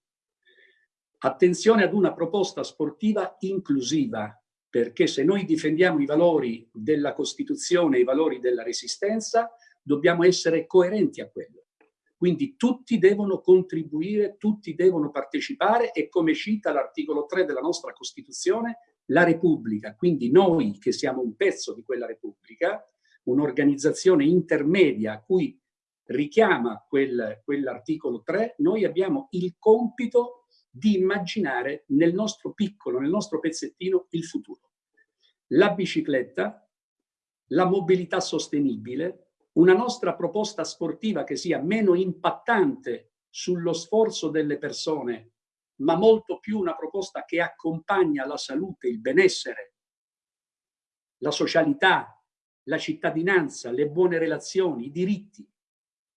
Attenzione ad una proposta sportiva inclusiva, perché se noi difendiamo i valori della Costituzione, i valori della Resistenza, dobbiamo essere coerenti a quello. Quindi tutti devono contribuire, tutti devono partecipare e come cita l'articolo 3 della nostra Costituzione, la Repubblica, quindi noi che siamo un pezzo di quella Repubblica, un'organizzazione intermedia a cui richiama quel, quell'articolo 3, noi abbiamo il compito di immaginare nel nostro piccolo, nel nostro pezzettino, il futuro. La bicicletta, la mobilità sostenibile, una nostra proposta sportiva che sia meno impattante sullo sforzo delle persone ma molto più una proposta che accompagna la salute, il benessere, la socialità, la cittadinanza, le buone relazioni, i diritti,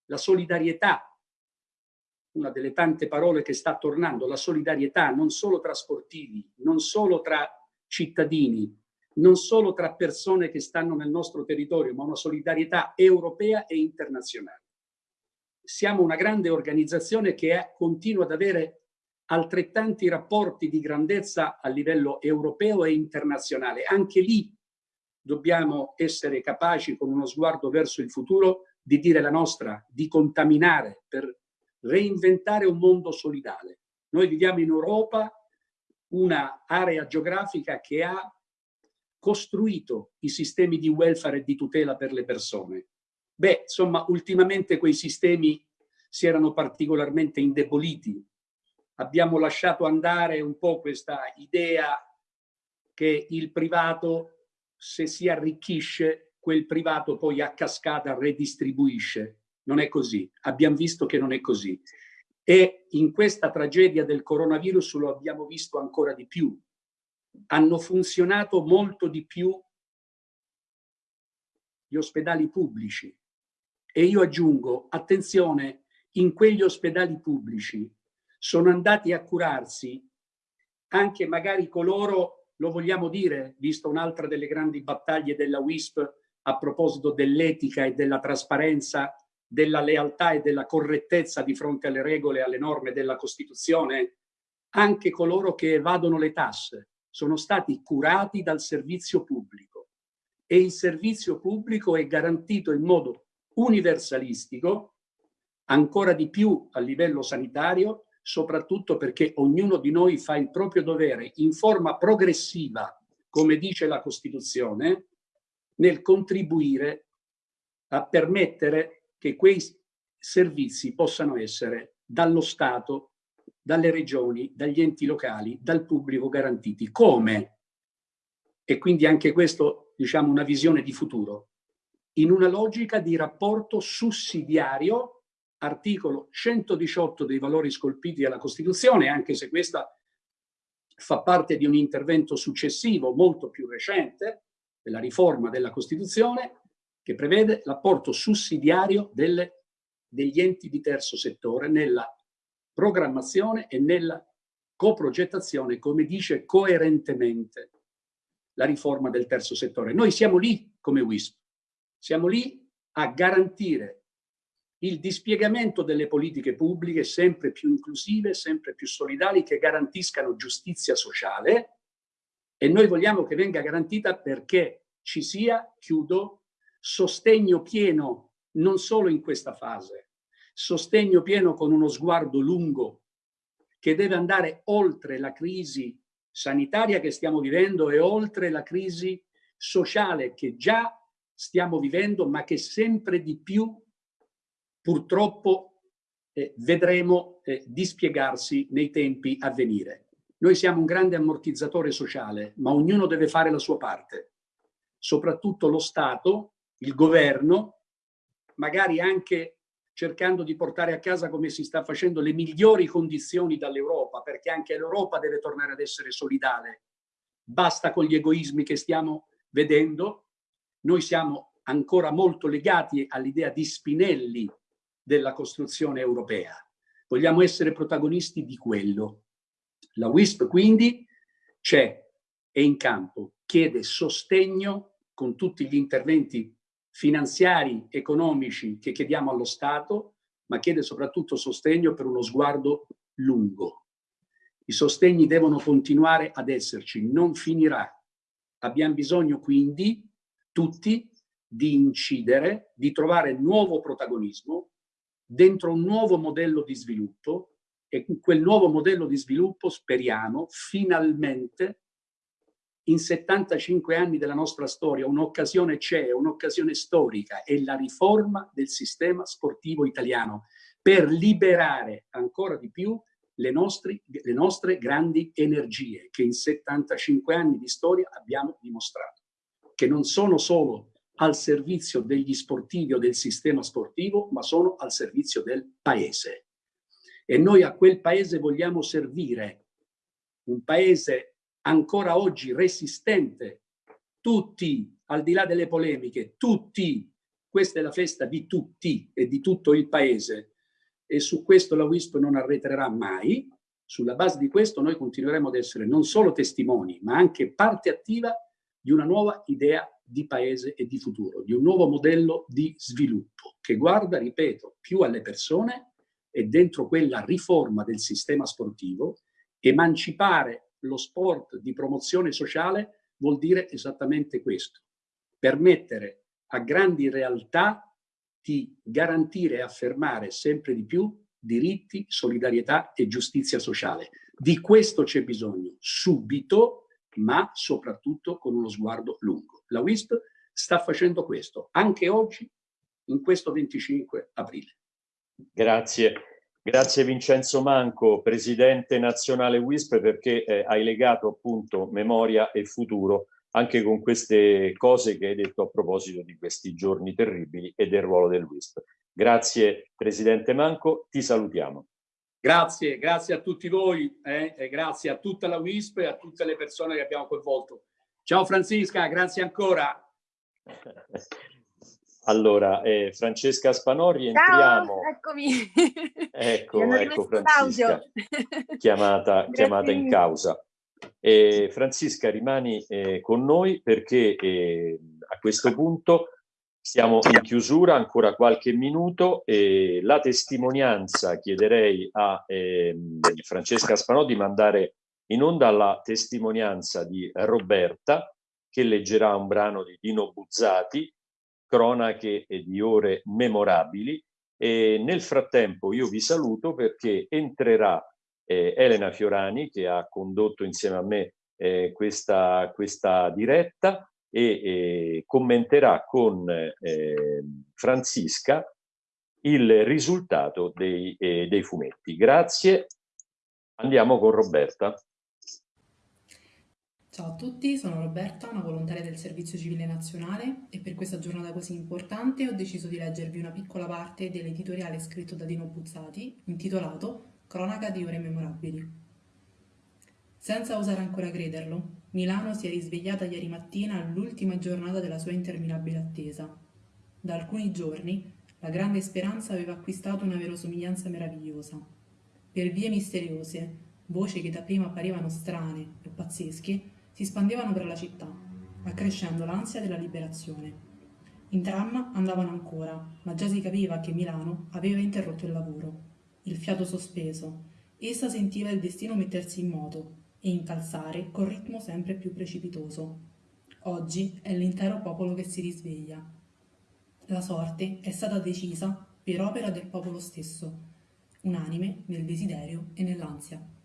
la solidarietà, una delle tante parole che sta tornando, la solidarietà non solo tra sportivi, non solo tra cittadini, non solo tra persone che stanno nel nostro territorio, ma una solidarietà europea e internazionale. Siamo una grande organizzazione che è, continua ad avere altrettanti rapporti di grandezza a livello europeo e internazionale. Anche lì dobbiamo essere capaci, con uno sguardo verso il futuro, di dire la nostra, di contaminare per reinventare un mondo solidale. Noi viviamo in Europa una area geografica che ha costruito i sistemi di welfare e di tutela per le persone. Beh, insomma, ultimamente quei sistemi si erano particolarmente indeboliti abbiamo lasciato andare un po' questa idea che il privato, se si arricchisce, quel privato poi a cascata redistribuisce. Non è così. Abbiamo visto che non è così. E in questa tragedia del coronavirus lo abbiamo visto ancora di più. Hanno funzionato molto di più gli ospedali pubblici. E io aggiungo, attenzione, in quegli ospedali pubblici sono andati a curarsi anche magari coloro, lo vogliamo dire, visto un'altra delle grandi battaglie della WISP a proposito dell'etica e della trasparenza, della lealtà e della correttezza di fronte alle regole e alle norme della Costituzione, anche coloro che evadono le tasse sono stati curati dal servizio pubblico. E il servizio pubblico è garantito in modo universalistico, ancora di più a livello sanitario, soprattutto perché ognuno di noi fa il proprio dovere in forma progressiva, come dice la Costituzione, nel contribuire a permettere che quei servizi possano essere dallo Stato, dalle regioni, dagli enti locali, dal pubblico garantiti. Come? E quindi anche questo, diciamo, una visione di futuro. In una logica di rapporto sussidiario articolo 118 dei valori scolpiti dalla Costituzione, anche se questa fa parte di un intervento successivo, molto più recente, della riforma della Costituzione, che prevede l'apporto sussidiario delle, degli enti di terzo settore nella programmazione e nella coprogettazione, come dice coerentemente la riforma del terzo settore. Noi siamo lì come WISP, siamo lì a garantire il dispiegamento delle politiche pubbliche sempre più inclusive, sempre più solidali, che garantiscano giustizia sociale e noi vogliamo che venga garantita perché ci sia, chiudo, sostegno pieno non solo in questa fase, sostegno pieno con uno sguardo lungo che deve andare oltre la crisi sanitaria che stiamo vivendo e oltre la crisi sociale che già stiamo vivendo ma che sempre di più purtroppo eh, vedremo eh, dispiegarsi nei tempi a venire. Noi siamo un grande ammortizzatore sociale, ma ognuno deve fare la sua parte. Soprattutto lo Stato, il governo, magari anche cercando di portare a casa, come si sta facendo, le migliori condizioni dall'Europa, perché anche l'Europa deve tornare ad essere solidale. Basta con gli egoismi che stiamo vedendo. Noi siamo ancora molto legati all'idea di Spinelli della costruzione europea. Vogliamo essere protagonisti di quello. La WISP quindi c'è, è in campo, chiede sostegno con tutti gli interventi finanziari, economici che chiediamo allo Stato, ma chiede soprattutto sostegno per uno sguardo lungo. I sostegni devono continuare ad esserci, non finirà. Abbiamo bisogno quindi tutti di incidere, di trovare nuovo protagonismo dentro un nuovo modello di sviluppo e in quel nuovo modello di sviluppo speriamo finalmente in 75 anni della nostra storia un'occasione c'è, un'occasione storica, è la riforma del sistema sportivo italiano per liberare ancora di più le, nostri, le nostre grandi energie che in 75 anni di storia abbiamo dimostrato, che non sono solo al servizio degli sportivi o del sistema sportivo, ma sono al servizio del paese. E noi a quel paese vogliamo servire, un paese ancora oggi resistente, tutti, al di là delle polemiche, tutti, questa è la festa di tutti e di tutto il paese. E su questo la WISP non arretrerà mai. Sulla base di questo noi continueremo ad essere non solo testimoni, ma anche parte attiva di una nuova idea di paese e di futuro, di un nuovo modello di sviluppo che guarda, ripeto, più alle persone e dentro quella riforma del sistema sportivo, emancipare lo sport di promozione sociale vuol dire esattamente questo, permettere a grandi realtà di garantire e affermare sempre di più diritti, solidarietà e giustizia sociale. Di questo c'è bisogno subito, ma soprattutto con uno sguardo lungo. La WISP sta facendo questo, anche oggi, in questo 25 aprile. Grazie. Grazie Vincenzo Manco, Presidente Nazionale WISP, perché eh, hai legato appunto memoria e futuro anche con queste cose che hai detto a proposito di questi giorni terribili e del ruolo del WISP. Grazie Presidente Manco, ti salutiamo. Grazie, grazie a tutti voi eh, e grazie a tutta la WISP e a tutte le persone che abbiamo coinvolto. Ciao Francisca, grazie ancora. Allora, eh, Francesca Spanò, rientriamo. Ciao, eccomi. Ecco, ecco Francesca, chiamata, chiamata in causa. Eh, Francisca, rimani eh, con noi perché eh, a questo punto siamo in chiusura, ancora qualche minuto. E la testimonianza chiederei a ehm, Francesca Spanò di mandare in onda la testimonianza di Roberta che leggerà un brano di Dino Buzzati, cronache e di ore memorabili. E nel frattempo io vi saluto perché entrerà eh, Elena Fiorani che ha condotto insieme a me eh, questa, questa diretta e eh, commenterà con eh, Francisca il risultato dei, eh, dei fumetti. Grazie. Andiamo con Roberta. Ciao a tutti, sono Roberta, una volontaria del Servizio Civile Nazionale e per questa giornata così importante ho deciso di leggervi una piccola parte dell'editoriale scritto da Dino Buzzati intitolato Cronaca di ore memorabili. Senza osare ancora crederlo, Milano si è risvegliata ieri mattina all'ultima giornata della sua interminabile attesa. Da alcuni giorni la grande speranza aveva acquistato una verosomiglianza meravigliosa. Per vie misteriose, voci che dapprima apparivano strane o pazzesche, si spandevano per la città, accrescendo l'ansia della liberazione. In tram andavano ancora, ma già si capiva che Milano aveva interrotto il lavoro il fiato sospeso. Essa sentiva il destino mettersi in moto e incalzare con ritmo sempre più precipitoso. Oggi è l'intero popolo che si risveglia. La sorte è stata decisa per opera del popolo stesso, unanime nel desiderio e nell'ansia.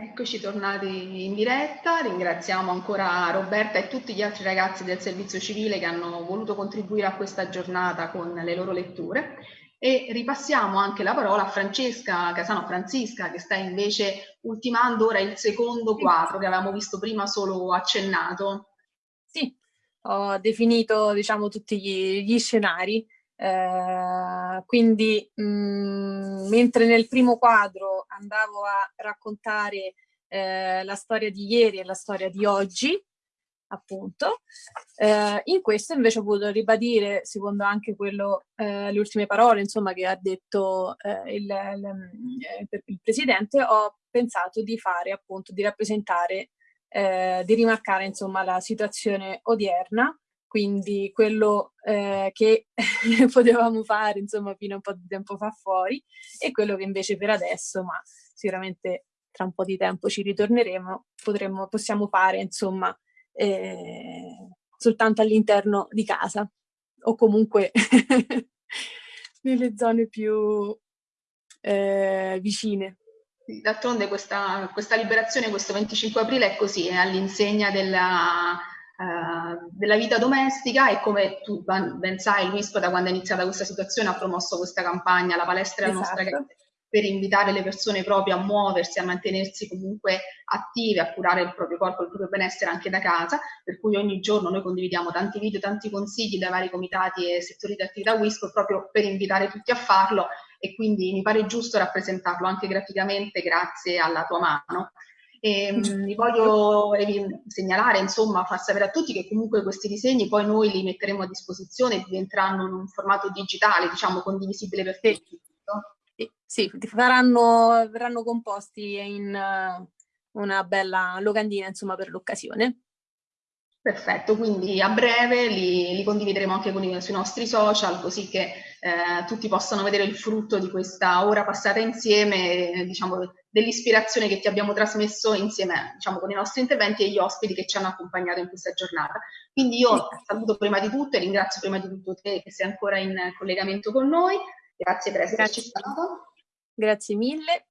Eccoci tornati in diretta, ringraziamo ancora Roberta e tutti gli altri ragazzi del servizio civile che hanno voluto contribuire a questa giornata con le loro letture E ripassiamo anche la parola a Francesca Casano Francisca che sta invece ultimando ora il secondo quadro che avevamo visto prima solo accennato. Sì, ho definito diciamo tutti gli, gli scenari eh, quindi mh, mm, mentre nel primo quadro andavo a raccontare eh, la storia di ieri e la storia di oggi, appunto, eh, in questo invece ho voluto ribadire, secondo anche quello, eh, le ultime parole insomma, che ha detto eh, il, il, eh, il, Presidente, ho pensato di fare appunto, di rappresentare, di rimarcare insomma la situazione odierna quindi quello eh, che potevamo fare insomma fino a un po' di tempo fa fuori e quello che invece per adesso, ma sicuramente tra un po' di tempo ci ritorneremo, potremmo, possiamo fare insomma eh, soltanto all'interno di casa o comunque nelle zone più eh, vicine. D'altronde questa, questa liberazione, questo 25 aprile è così, è all'insegna della eh, della vita domestica e come tu ben sai l'UISP da quando è iniziata questa situazione ha promosso questa campagna La palestra è la esatto. nostra per invitare le persone proprio a muoversi, a mantenersi comunque attive, a curare il proprio corpo, il proprio benessere anche da casa, per cui ogni giorno noi condividiamo tanti video, tanti consigli dai vari comitati e settori di attività WISP proprio per invitare tutti a farlo e quindi mi pare giusto rappresentarlo anche graficamente grazie alla tua mano. E, mh, vi voglio segnalare, insomma, far sapere a tutti che comunque questi disegni poi noi li metteremo a disposizione e diventeranno in un formato digitale, diciamo, condivisibile per tutti. Sì, sì faranno, verranno composti in uh, una bella locandina, insomma, per l'occasione. Perfetto, quindi a breve li, li condivideremo anche con i, sui nostri social così che eh, tutti possano vedere il frutto di questa ora passata insieme, diciamo, dell'ispirazione che ti abbiamo trasmesso insieme diciamo, con i nostri interventi e gli ospiti che ci hanno accompagnato in questa giornata. Quindi io saluto prima di tutto e ringrazio prima di tutto te che sei ancora in collegamento con noi. Grazie per esserci stato. Grazie mille.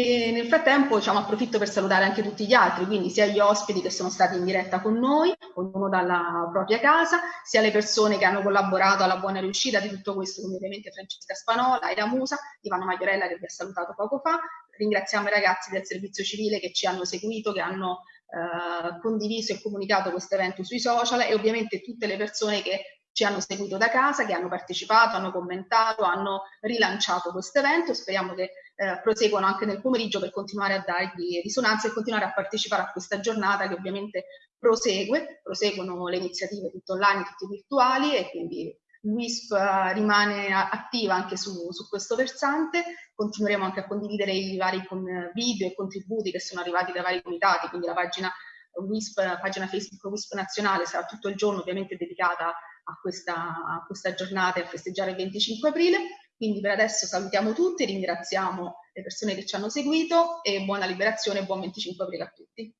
E nel frattempo diciamo, approfitto per salutare anche tutti gli altri, quindi sia gli ospiti che sono stati in diretta con noi, ognuno dalla propria casa, sia le persone che hanno collaborato alla buona riuscita di tutto questo, come ovviamente Francesca Spanola, Ida Musa, Ivano Maiorella che vi ha salutato poco fa. Ringraziamo i ragazzi del servizio civile che ci hanno seguito, che hanno eh, condiviso e comunicato questo evento sui social e ovviamente tutte le persone che ci hanno seguito da casa, che hanno partecipato, hanno commentato, hanno rilanciato questo evento. Speriamo che eh, proseguano anche nel pomeriggio per continuare a dargli risonanza e continuare a partecipare a questa giornata che ovviamente prosegue, proseguono le iniziative tutte online, tutte virtuali e quindi l'UISP eh, rimane attiva anche su, su, questo versante, continueremo anche a condividere i vari video e contributi che sono arrivati dai vari comitati, quindi la pagina WISP, pagina Facebook WISP nazionale sarà tutto il giorno ovviamente dedicata a questa, a questa giornata e a festeggiare il 25 aprile. Quindi per adesso salutiamo tutti, ringraziamo le persone che ci hanno seguito e buona liberazione e buon 25 aprile a tutti.